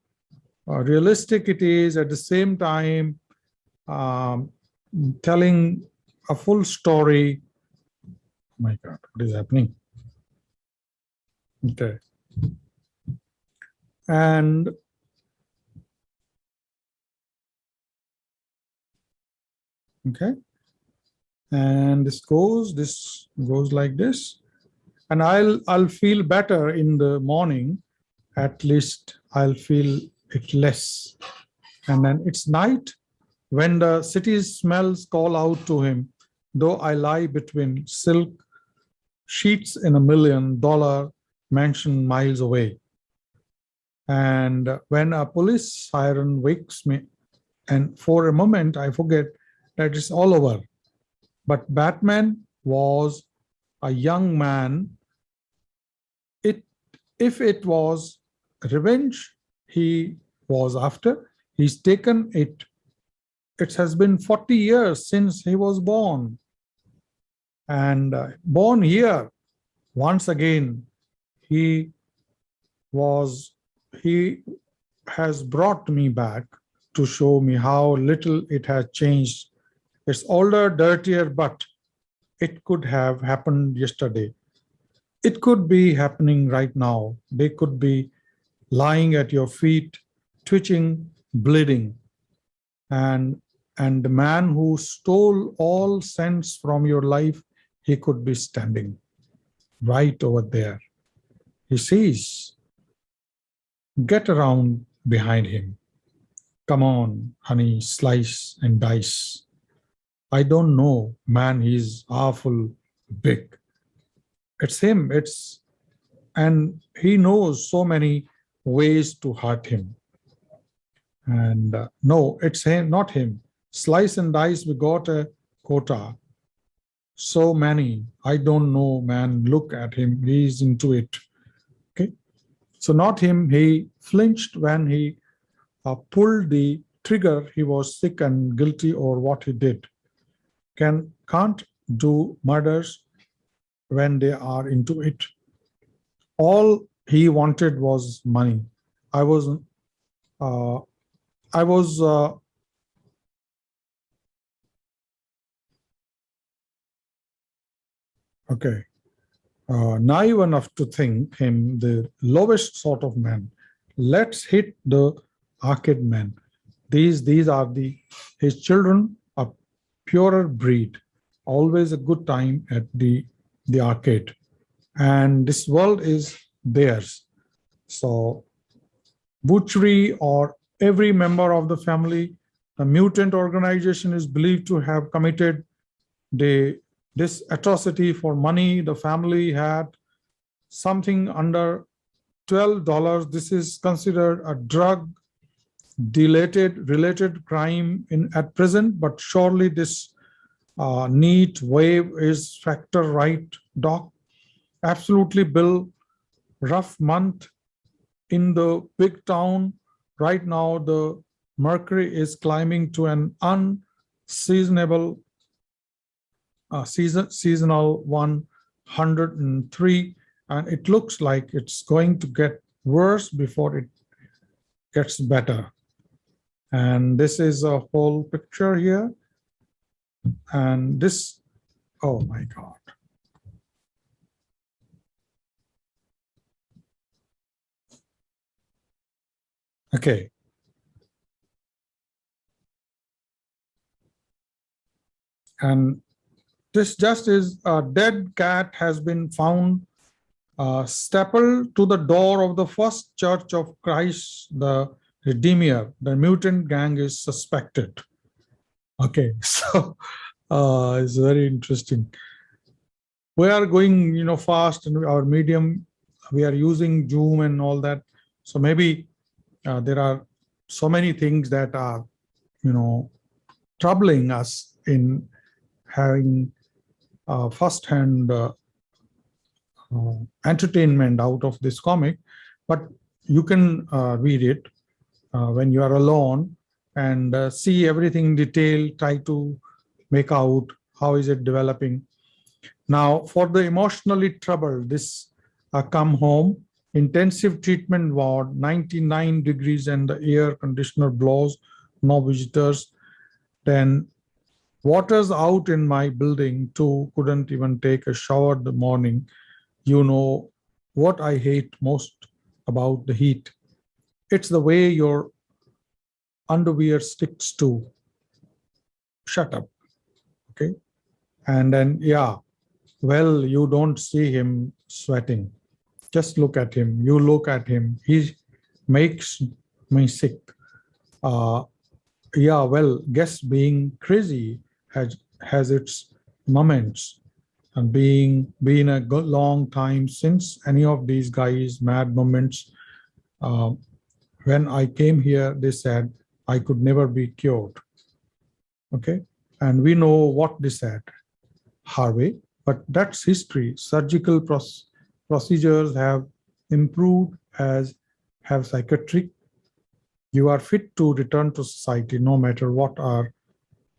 uh, realistic it is at the same time um, telling a full story. Oh my God, what is happening? Okay. And okay. And this goes this goes like this. And i'll i'll feel better in the morning. At least i'll feel it less. And then it's night when the city's smells call out to him. Though i lie between silk sheets in a million dollar mansion miles away and when a police siren wakes me and for a moment i forget that it's all over but Batman was a young man. It, if it was revenge he was after, he's taken it. It has been 40 years since he was born. And uh, born here, once again, he was, he has brought me back to show me how little it has changed. It's older, dirtier, but it could have happened yesterday. It could be happening right now. They could be lying at your feet, twitching, bleeding. And, and the man who stole all sense from your life, he could be standing right over there. He sees, get around behind him. Come on, honey, slice and dice. I don't know, man, he's awful big. It's him, it's, and he knows so many ways to hurt him. And uh, no, it's him, not him. Slice and dice, we got a quota. So many, I don't know, man, look at him, he's into it. So not him, he flinched when he uh, pulled the trigger, he was sick and guilty or what he did. Can, can't do murders when they are into it. All he wanted was money. I was, uh, I was, uh, okay, uh, naive enough to think him the lowest sort of man. Let's hit the arcade man. These, these are the, his children are purer breed, always a good time at the, the arcade. And this world is theirs. So butchery or every member of the family, the mutant organization is believed to have committed the this atrocity for money. The family had something under $12. This is considered a drug related related crime in at present, but surely this uh, neat wave is factor right, doc. Absolutely, Bill. Rough month in the big town. Right now, the mercury is climbing to an unseasonable uh, season seasonal 103 and it looks like it's going to get worse before it gets better. And this is a whole picture here. And this oh my god. Okay. And this just is a dead cat has been found uh, stapled to the door of the first church of Christ, the Redeemer. The mutant gang is suspected. Okay, so uh, it's very interesting. We are going, you know, fast and our medium, we are using Zoom and all that. So maybe uh, there are so many things that are, you know, troubling us in having uh, first-hand uh, uh, entertainment out of this comic, but you can uh, read it uh, when you are alone and see everything in detail, try to make out how is it developing. Now, for the emotionally troubled, this come home, intensive treatment ward, 99 degrees and the air conditioner blows, no visitors, then water's out in my building too, couldn't even take a shower the morning. You know what I hate most about the heat. It's the way your underwear sticks to. Shut up, okay? And then, yeah, well, you don't see him sweating. Just look at him. You look at him. He makes me sick. Uh, yeah, well, guess being crazy has has its moments. And being been a long time since any of these guys mad moments uh, when i came here they said i could never be cured. Okay? And we know what they said harvey but that's history. Surgical procedures have improved as have psychiatric. You are fit to return to society no matter what are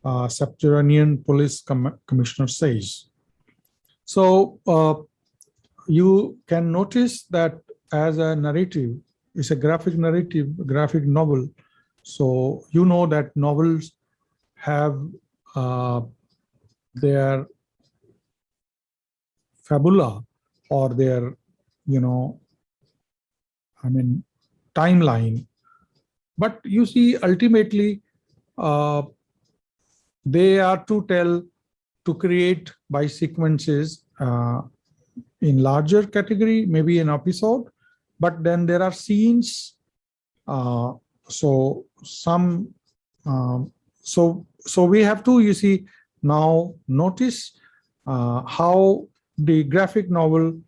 uh, subterranean police com commissioner says. So uh, you can notice that as a narrative, it's a graphic narrative, graphic novel. So you know that novels have uh, their fabula or their, you know, I mean, timeline. But you see, ultimately, uh, they are to tell, to create by sequences uh, in larger category, maybe an episode, but then there are scenes. Uh, so some, um, so so we have to, you see, now notice uh, how the graphic novel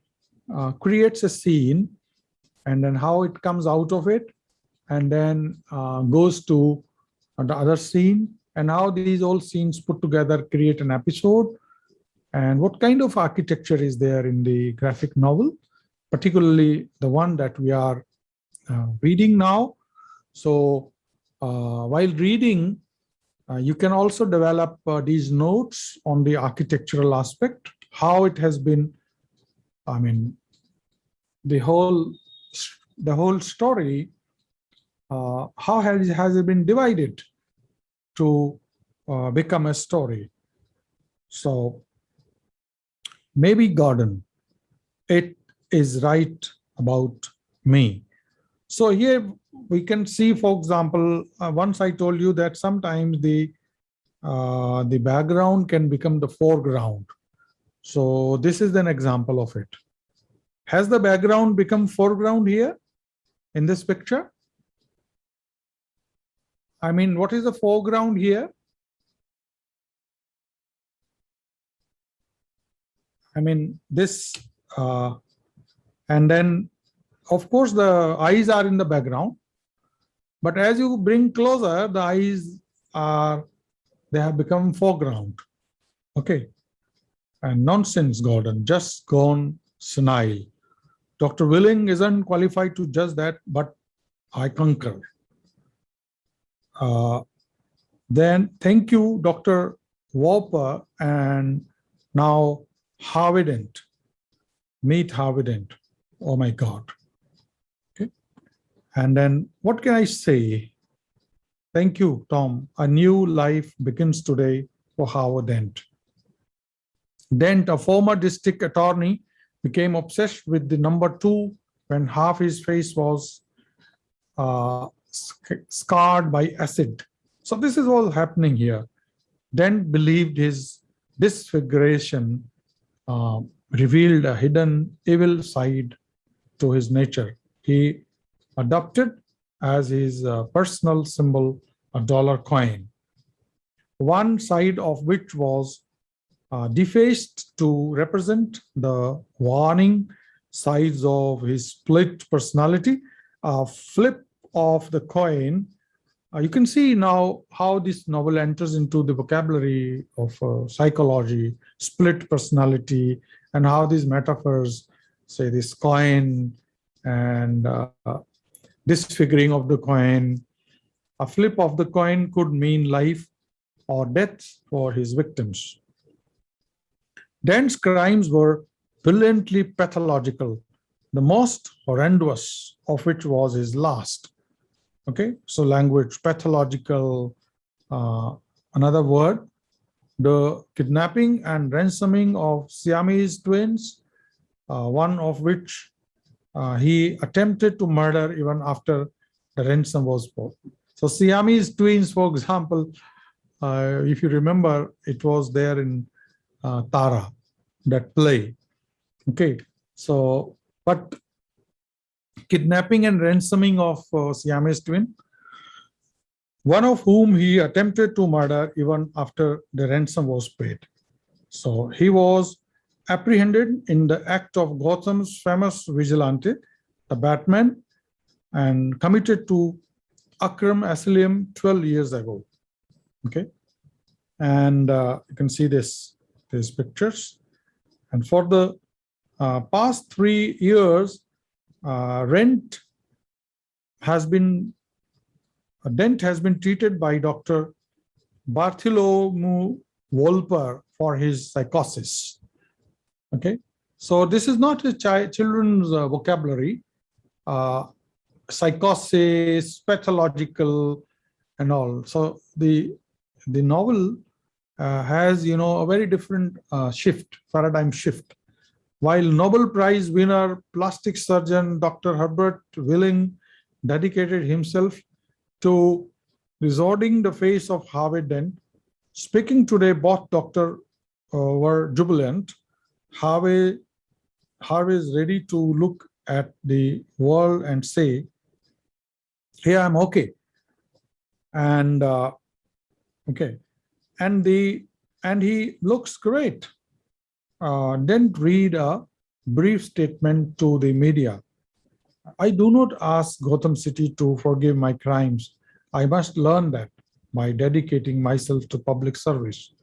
uh, creates a scene and then how it comes out of it and then uh, goes to the other scene and how these all scenes put together create an episode. And what kind of architecture is there in the graphic novel, particularly the one that we are uh, reading now. So uh, while reading, uh, you can also develop uh, these notes on the architectural aspect, how it has been, I mean, the whole, the whole story, uh, how has, has it been divided to uh, become a story. So maybe garden, it is right about me. So here we can see, for example, uh, once I told you that sometimes the uh, the background can become the foreground. So this is an example of it. Has the background become foreground here in this picture? I mean, what is the foreground here? I mean, this, uh, and then, of course, the eyes are in the background. But as you bring closer, the eyes are, they have become foreground. Okay. And nonsense, Gordon, just gone senile. Dr. Willing isn't qualified to judge that, but I concur. Uh, then thank you, Dr. Wolper, and now Harvey Dent, meet Harvey Dent. Oh my God. Okay. And then what can I say? Thank you, Tom. A new life begins today for Howard Dent. Dent, a former district attorney, became obsessed with the number two when half his face was uh, scarred by acid. So this is all happening here. Dent believed his disfiguration uh, revealed a hidden evil side to his nature. He adopted as his uh, personal symbol a dollar coin, one side of which was uh, defaced to represent the warning sides of his split personality. A flip of the coin. Uh, you can see now how this novel enters into the vocabulary of uh, psychology, split personality, and how these metaphors, say this coin and uh, disfiguring of the coin, a flip of the coin could mean life or death for his victims. Dent's crimes were brilliantly pathological, the most horrendous of which was his last Okay, so language, pathological, uh, another word, the kidnapping and ransoming of Siamese twins, uh, one of which uh, he attempted to murder even after the ransom was bought. So Siamese twins, for example, uh, if you remember, it was there in uh, Tara, that play. Okay, so, but kidnapping and ransoming of uh, Siamese twin, one of whom he attempted to murder even after the ransom was paid. So he was apprehended in the act of Gotham's famous vigilante, the Batman, and committed to Arkham Asylum 12 years ago. Okay, and uh, you can see this these pictures. And for the uh, past three years, uh, rent has been, a dent has been treated by Dr. Bartholomew Wolper for his psychosis. Okay, so this is not a chi children's uh, vocabulary. Uh, psychosis, pathological, and all. So the the novel uh, has you know a very different uh, shift, paradigm shift. While Nobel Prize winner plastic surgeon Dr. Herbert Willing dedicated himself to resorting the face of Harvey Dent, speaking today, both doctor uh, were jubilant. Harvey, Harvey is ready to look at the world and say, "Hey, I'm okay," and uh, okay, and the and he looks great. Uh, read a brief statement to the media. I do not ask Gotham City to forgive my crimes. I must learn that by dedicating myself to public service.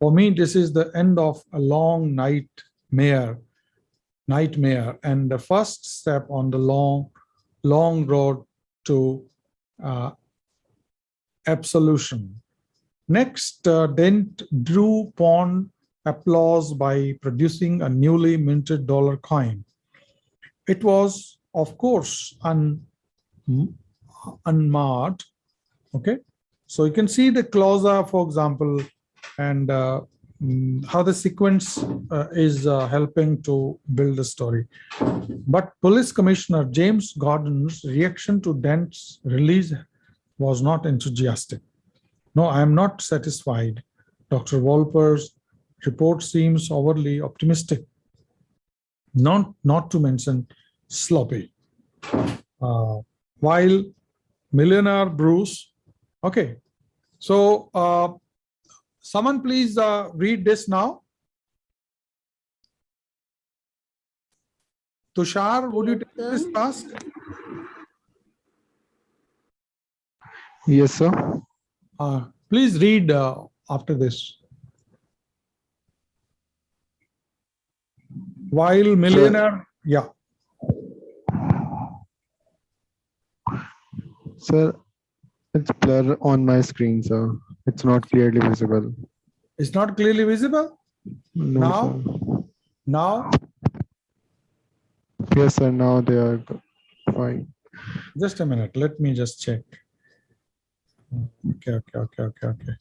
For me, this is the end of a long nightmare, nightmare, and the first step on the long, long road to uh, absolution. Next, uh, Dent drew upon applause by producing a newly minted dollar coin. It was, of course, un. Okay, so you can see the clausa, for example, and uh, mm, how the sequence uh, is uh, helping to build the story. But Police Commissioner James Gordon's reaction to Dent's release was not enthusiastic. No, I am not satisfied. Dr. Wolper's report seems overly optimistic, not, not to mention sloppy. Uh, while millionaire Bruce, okay, so uh, someone please uh, read this now. Tushar, would you take this task? Yes, sir. Uh, please read uh, after this. While millionaire, yeah, Sir, it's blur on my screen, sir. It's not clearly visible. it's not clearly visible No, Now? sir. now. Yes, sir. Now they are fine. Just a minute, let me just check. Okay, okay, okay, okay, okay.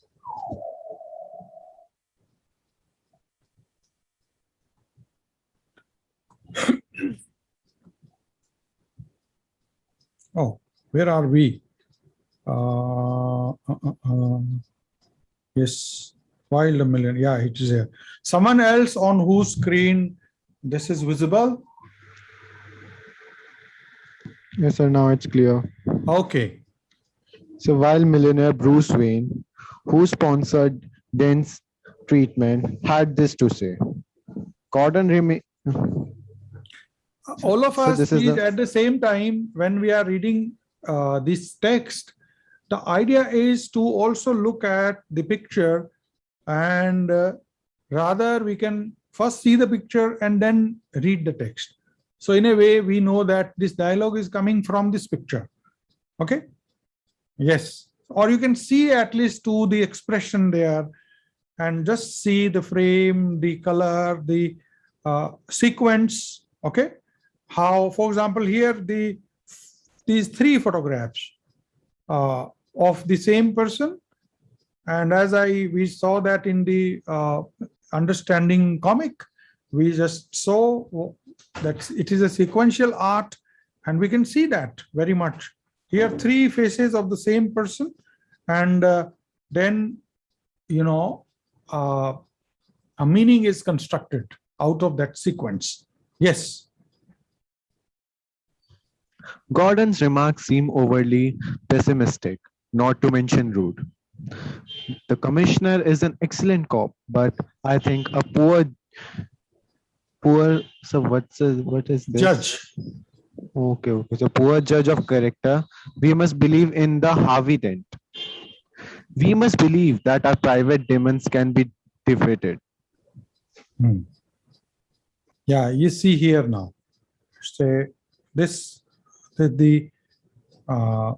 Oh, where are we? Uh, uh, uh, um, yes, while a million, yeah, it is here. Someone else on whose screen this is visible? Yes, sir. Now it's clear. Okay, So while millionaire Bruce Wayne, who sponsored Dent's treatment, had this to say. Gordon remain. All of us is the- at the same time when we are reading uh, this text. The idea is to also look at the picture and uh, rather we can first see the picture and then read the text. So in a way we know that this dialogue is coming from this picture. Okay? Yes. Or you can see at least to the expression there and just see the frame the color the uh, sequence. Okay how, for example, here the these three photographs uh, of the same person, and as I we saw that in the uh, understanding comic, we just saw that it is a sequential art, and we can see that very much. Here, three faces of the same person, and uh, then you know uh, a meaning is constructed out of that sequence. Yes. Gordon's remarks seem overly pessimistic, not to mention rude. The commissioner is an excellent cop, but I think a poor, poor. So what's a, what is this? Judge. Okay, okay. So poor judge of character. We must believe in the Harvey Dent. We must believe that our private demons can be defeated. Hmm. Yeah, you see here now. Say this, the the, uh,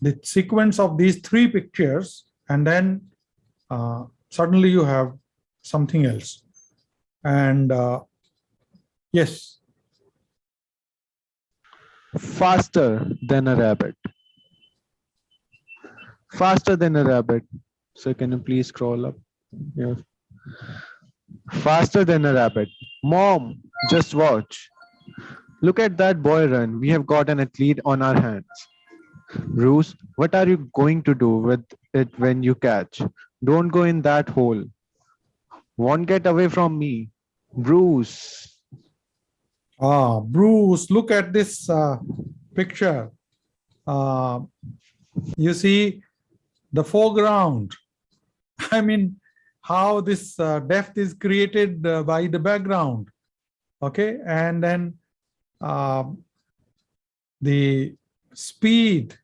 the sequence of these three pictures, and then uh, suddenly you have something else. And uh, yes, faster than a rabbit. Faster than a rabbit. So can you please scroll up? Yeah. Faster than a rabbit. Mom, just watch. Look at that boy run. We have got an athlete on our hands. Bruce, what are you going to do with it when you catch? Don't go in that hole. Won't get away from me. Bruce. Ah, Bruce, look at this uh, picture. Uh, you see the foreground. I mean, how this uh, depth is created uh, by the background. Okay, and then um, the speed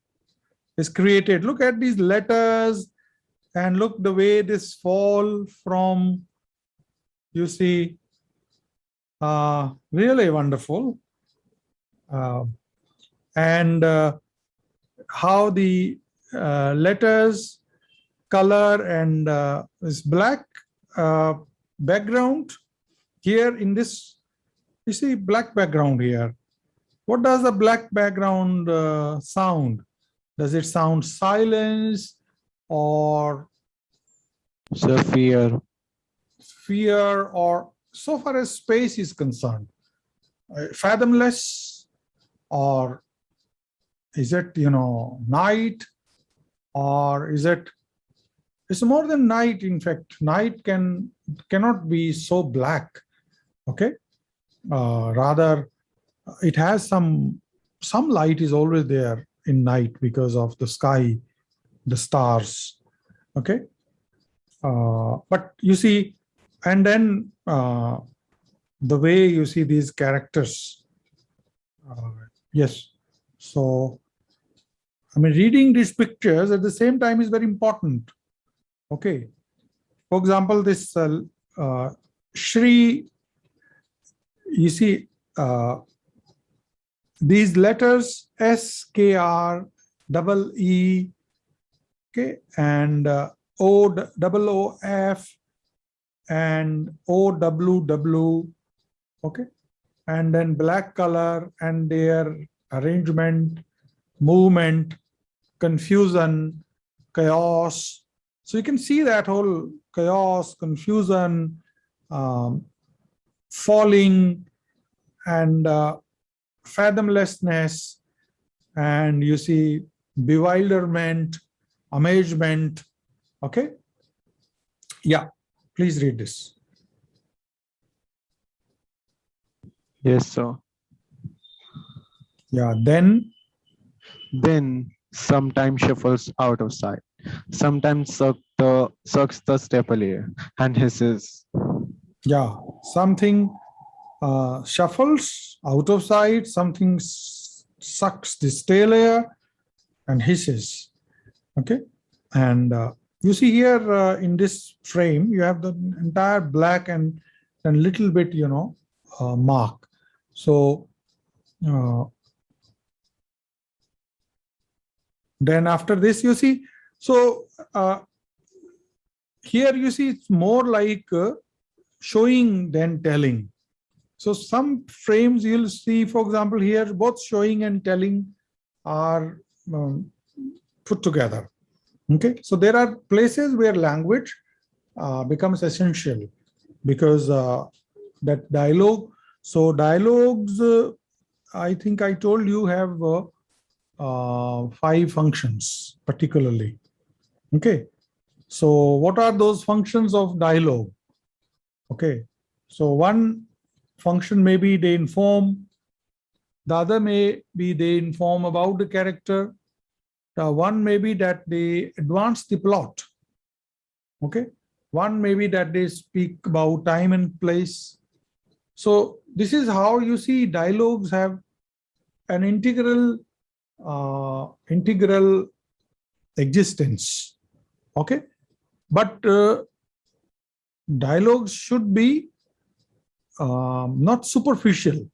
is created. Look at these letters and look the way this fall from, you see, uh, really wonderful. Uh, and uh, how the uh, letters color and uh, this black uh, background here in this you see black background here. What does the black background uh, sound? Does it sound silence or So fear. fear or so far as space is concerned uh, fathomless or is it you know night or is it it's more than night in fact. Night can cannot be so black okay rather it has some some light is always there in night because of the sky the stars okay? Uh, but you see and then uh, the way you see these characters uh, yes so i mean reading these pictures at the same time is very important okay? For example this uh, uh, shri you see uh, these letters S K R double E okay and uh, O double O F and O W W okay and then black color and their arrangement movement confusion chaos. So you can see that whole chaos confusion um, falling and uh, fathomlessness and you see bewilderment amazement okay yeah please read this Yes, sir. yeah then Then sometimes shuffles out of sight. Sometimes suck the sucks the staple air and hisses. Yeah something uh, shuffles out of sight something sucks the tail air and hisses. Okay? And uh, you see here uh, in this frame you have the entire black and and little bit you know uh, mark. So uh, then after this you see so uh, here you see it's more like showing than telling. So some frames you'll see for example here both showing and telling are um, put together. Okay? So there are places where language uh, becomes essential because uh, that dialogue so dialogues uh, i think i told you have uh, uh, five functions particularly. Okay? So what are those functions of dialogue okay. So one function may be they inform the other may be they inform about the character the one may be that they advance the plot. Okay. One may be that they speak about time and place. So this is how you see dialogues have an integral uh, integral existence. Okay. But uh, dialogues should be um, not superficial.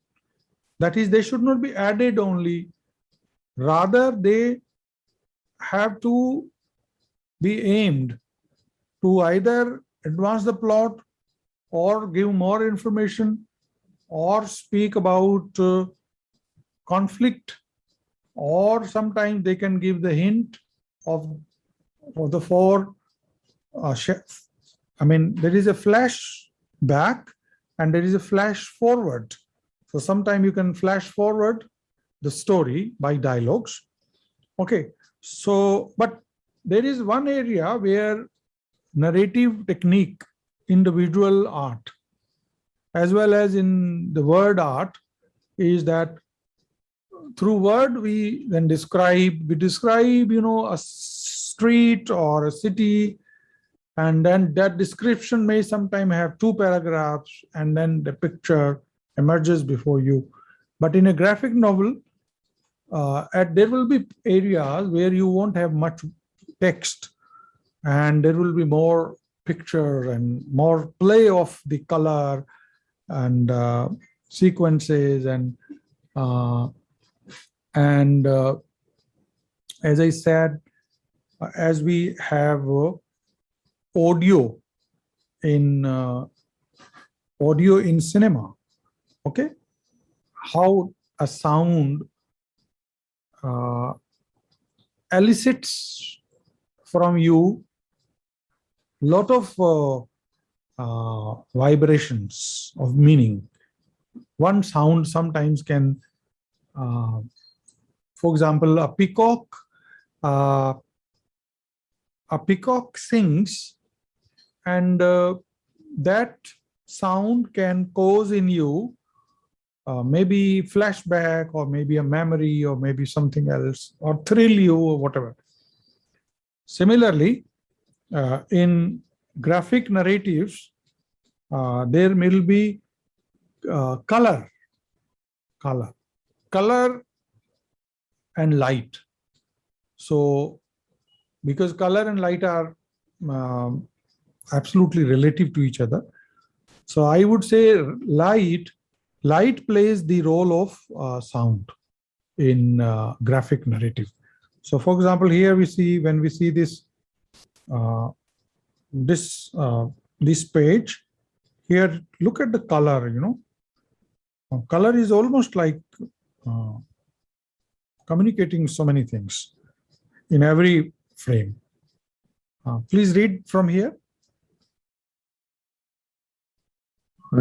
That is they should not be added only. Rather they have to be aimed to either advance the plot or give more information or speak about uh, conflict or sometimes they can give the hint of for the four uh, I mean, there is a flash back and there is a flash forward. So sometime you can flash forward the story by dialogues. Okay, so but there is one area where narrative technique in the visual art as well as in the word art is that through word we then describe we describe you know a street or a city and then that description may sometime have two paragraphs and then the picture emerges before you. But in a graphic novel uh, at there will be areas where you won't have much text and there will be more picture and more play of the color and uh, sequences and uh, and uh, as I said, uh, as we have uh, audio in uh, audio in cinema, okay, how a sound uh, elicits from you lot of uh, uh, vibrations of meaning. One sound sometimes can, uh, for example, a peacock, uh, a peacock sings and uh, that sound can cause in you uh, maybe flashback or maybe a memory or maybe something else or thrill you or whatever. Similarly, uh, in graphic narratives, uh, there will be uh, color, color, color and light. So, because color and light are um, absolutely relative to each other. So I would say light, light plays the role of uh, sound in uh, graphic narrative. So for example, here we see, when we see this, uh, this, uh, this page, here, look at the color, you know. Uh, Color is almost like uh, communicating so many things in every frame. Please read from here.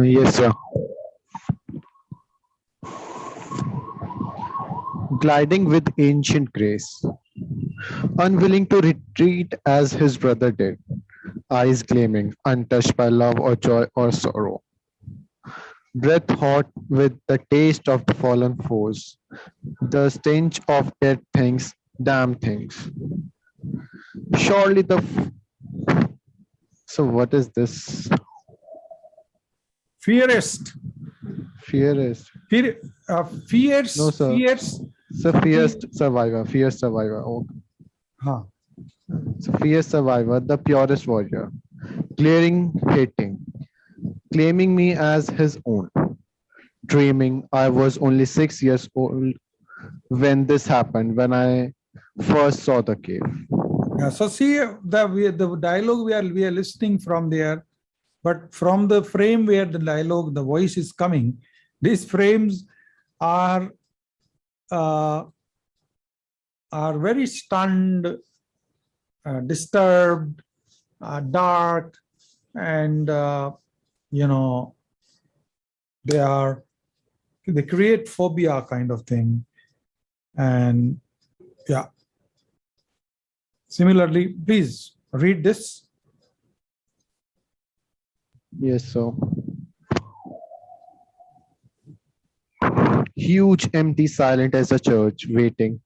Yes, sir. Gliding with ancient grace, unwilling to retreat as his brother did, eyes gleaming, untouched by love or joy or sorrow. Breath hot with the taste of the fallen foes, the stench of dead things, damn things. Surely the. So, what is this? Fiercest, Fear is. fear, uh, fierce, No, sir. fierce, So fierce survivor, fierce survivor. Oh, huh, so fierce survivor, the purest warrior, clearing, hating, claiming me as his own. Dreaming I was only six years old when this happened, when I first saw the cave. Yeah, so see the we, the dialogue we are we are listening from there, but from the frame where the dialogue, the voice is coming, these frames are uh, are very stunned, uh, disturbed, uh, dark, and uh, you know they are they create phobia kind of thing, and yeah. Similarly, please read this. Yes, so. Huge, empty, silent as a church, waiting,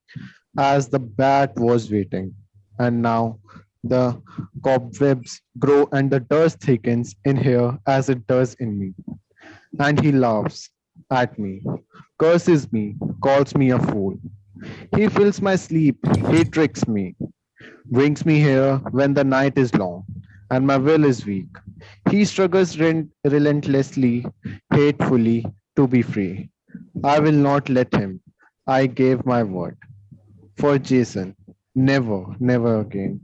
as the bat was waiting. And now the cobwebs grow and the dust thickens in here as it does in me. And he laughs at me, curses me, calls me a fool. He fills my sleep, he tricks me, brings me here when the night is long and my will is weak. He struggles rel- relentlessly, hatefully to be free. I will not let him. I gave my word. For Jason, never, never again.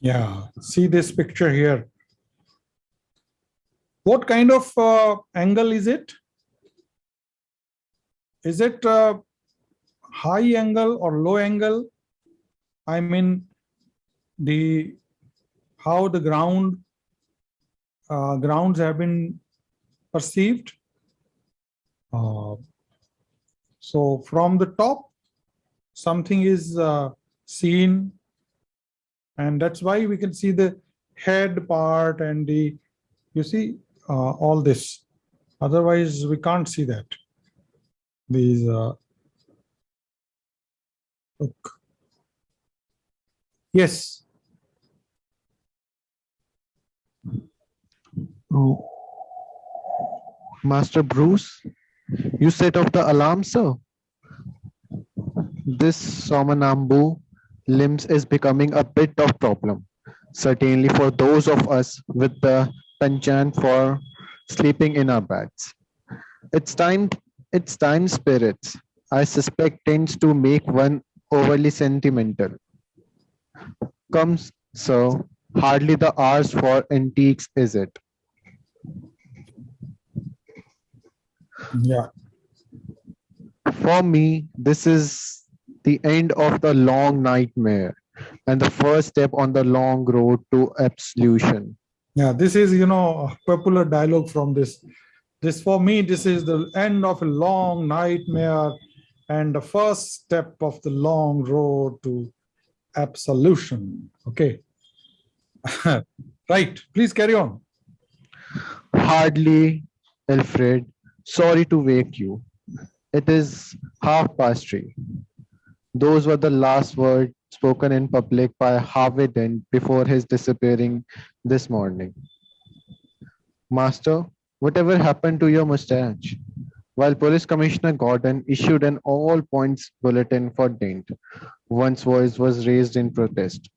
Yeah, see this picture here. What kind of uh, angle is it? Is it uh, high angle or low angle. I mean, the, how the ground, uh, grounds have been perceived. Uh, So from the top, something is uh, seen. And that's why we can see the head part and the, you see, uh, all this. Otherwise, we can't see that. These, uh, look. Yes, Master Bruce, you set off the alarm, sir. This Somanambu limbs is becoming a bit of problem. Certainly for those of us with the penchant for sleeping in our beds. It's time, it's time spirits, I suspect tends to make one overly sentimental. Comes, sir, hardly the hours for antiques, is it? Yeah, For me, this is the end of the long nightmare and the first step on the long road to absolution. yeah, this is, you know, a popular dialogue from this. This, for me, this is the end of a long nightmare and the first step of the long road to absolution. Okay. Right, please carry on. Hardly, Alfred, sorry to wake you. It is half past three. Those were the last words spoken in public by Harvey Dent before his disappearing this morning. Master, whatever happened to your mustache? While Police Commissioner Gordon issued an all points bulletin for Dent, one's voice was raised in protest.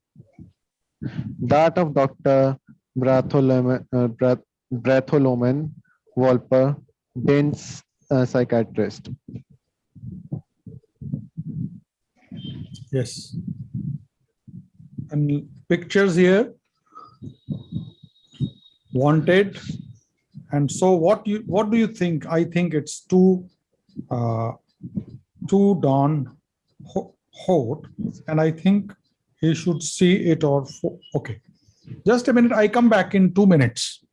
That of Dr. Bartholomew, uh, Bartholomew Dent's uh, psychiatrist. Yes. And pictures here. Wanted. And so what you, what do you think? I think it's too, uh, too Don Ho- Holt, and I think he should see it or, okay. Just a minute, I come back in two minutes.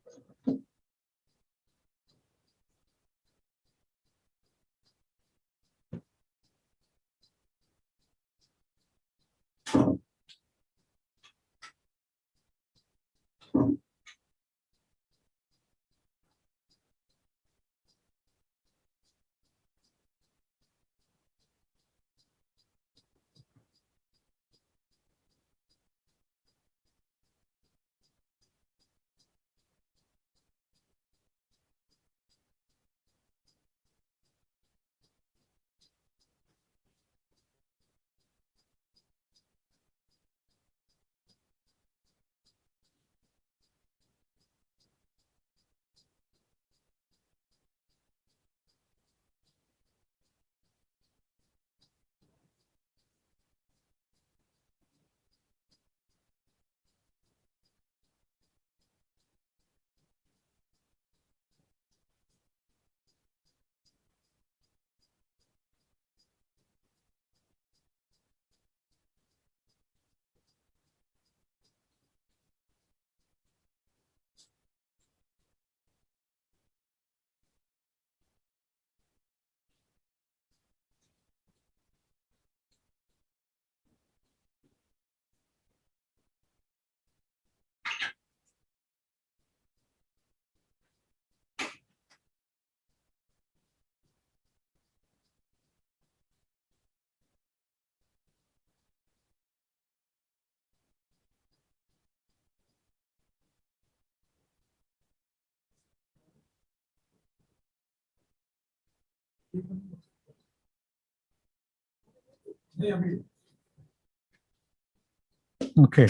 Okay.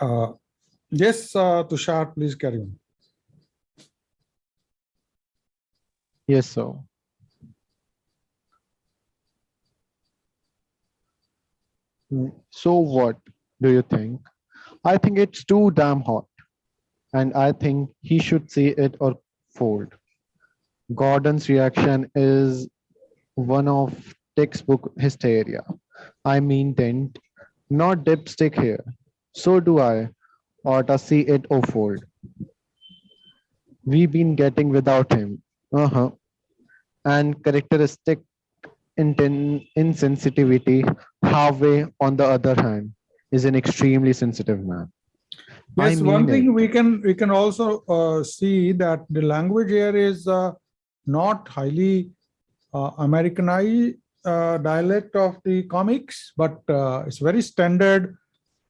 Uh, Yes, uh, Tushar, please carry on. Yes, sir. So what do you think? I think it's too damn hot. And I think he should see it or fold. Gordon's reaction is one of textbook hysteria. I mean not dipstick here. So do I, or to see it unfold. We've been getting without him. Uh-huh. And characteristic inten- insensitivity, Harvey, on the other hand, is an extremely sensitive man. I Yes, one thing it. we can, we can also uh, see that the language here is uh, not highly uh, Americanized uh, dialect of the comics, but uh, it's very standard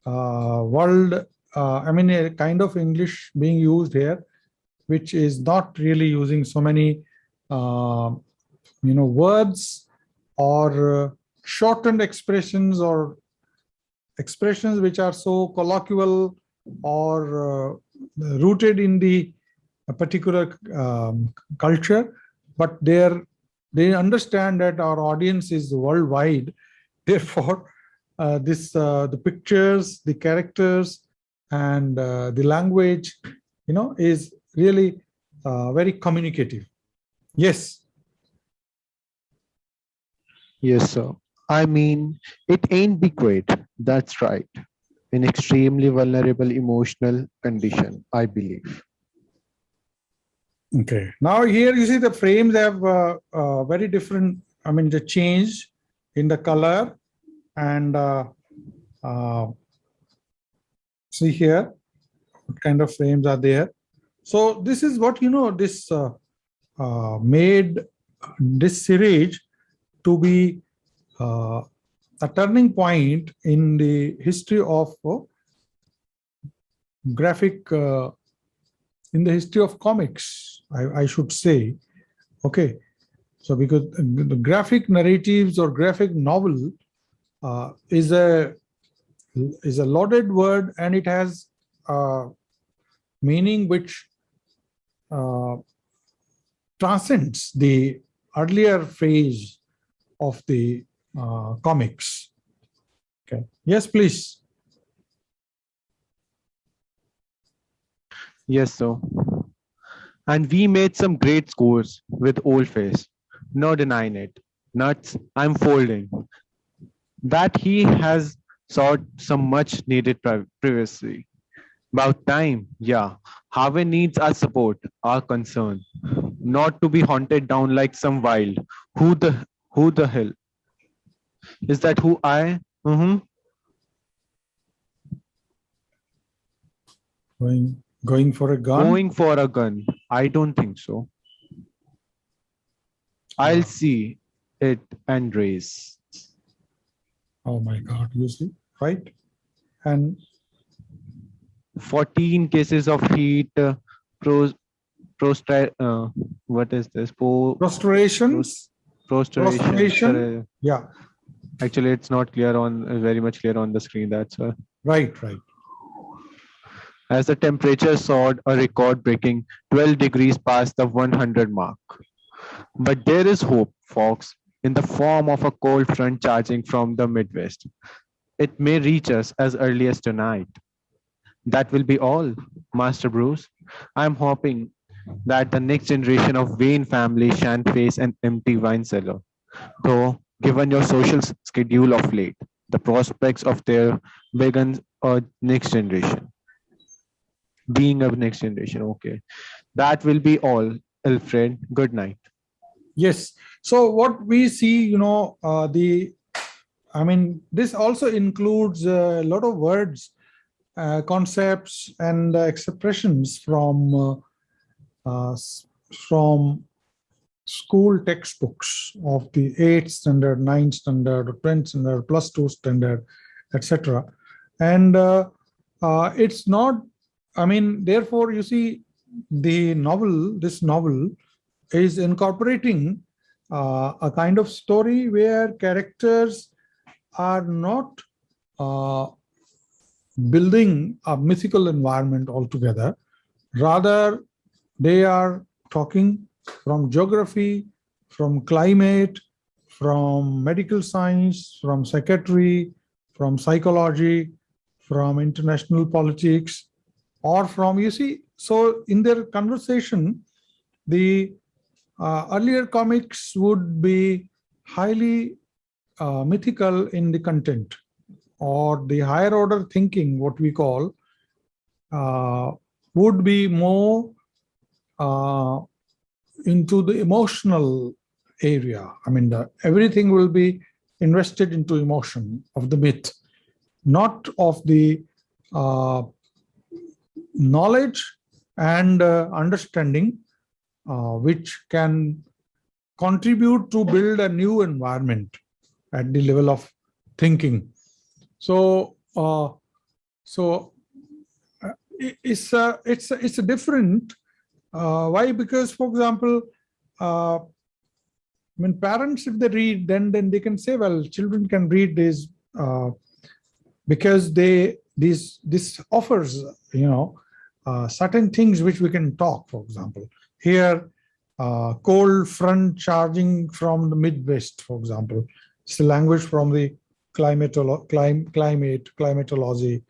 uh, world, uh, I mean, a kind of English being used here, which is not really using so many, uh, you know, words or shortened expressions or expressions which are so colloquial or rooted in the particular um, culture, but they're they understand that our audience is worldwide. Therefore, uh, this uh, the pictures, the characters, and uh, the language, you know, is really uh, very communicative. Yes. Yes, sir. I mean, it ain't be great. That's right. In extremely vulnerable emotional condition, I believe. Okay, now here you see the frames have uh, uh, very different, I mean, the change in the color and uh, uh, see here, what kind of frames are there. So this is what, you know, this uh, uh, made this series to be a turning point in the history of graphic uh, in the history of comics, I, I should say. Okay, so because the graphic narratives or graphic novel uh, is a is a loaded word and it has uh, meaning which uh, transcends the earlier phase of the uh, comics. Okay, yes, please. Yes, sir. And we made some great scores with Old Face. No denying it. Nuts, I'm folding. That he has sought some much needed pri- privacy. About time, yeah. Harvey needs our support, our concern. Not to be haunted down like some wild. Who the who the hell? Is that who I? Mm-hmm. Going going for a gun. Going for a gun. I don't think so. I'll Ah. see it and raise. Oh my God, you see, right? And 14 cases of heat, uh, pros, prostra, uh, what is this? Po, prostration. prostration. sorry. yeah, Actually, it's not clear on, very much clear on the screen. That's uh, right, right. As the temperature soared a record breaking 12 degrees past the 100 mark. But there is hope, folks, in the form of a cold front charging from the Midwest. It may reach us as early as tonight. That will be all, Master Bruce. I'm hoping that the next generation of Wayne family shan't face an empty wine cellar. Though, given your social schedule of late, the prospects of their begins a next generation being of next generation. Okay. That will be all, Alfred. Good night. Yes. So what we see, you know, uh, the, I mean, this also includes a lot of words, uh, concepts and expressions from, uh, uh, from school textbooks of the eighth standard, ninth standard, or 10th standard, plus two standard, etc. And uh, uh, it's not, I mean, therefore, you see, the novel, this novel is incorporating uh, a kind of story where characters are not uh, building a mythical environment altogether. Rather, they are talking from geography, from climate, from medical science, from psychiatry, from psychology, from international politics, or from, you see, so in their conversation, the uh, earlier comics would be highly uh, mythical in the content or the higher order thinking, what we call, uh, would be more uh, into the emotional area. I mean, the, everything will be invested into emotion of the myth, not of the uh, knowledge and uh, understanding, uh, which can contribute to build a new environment at the level of thinking. So, uh, so uh, it's a, it's a, it's a different. Uh, why? Because, for example, uh, when parents, if they read, then then they can say, well, children can read this because they this this offers, you know, uh, certain things which we can talk. For example, here, uh, cold front charging from the Midwest, for example, it's the language from the climatolo clim climate climatology,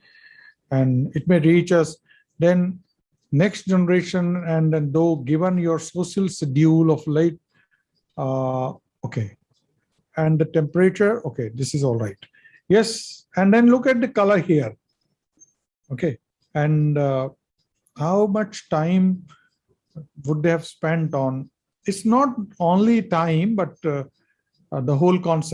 and it may reach us. Then next generation, and then though given your social schedule of late uh, okay. And the temperature, okay, this is all right. Yes, and then look at the color here. Okay, and uh, how much time would they have spent on? It's not only time, but uh, uh, the whole concept.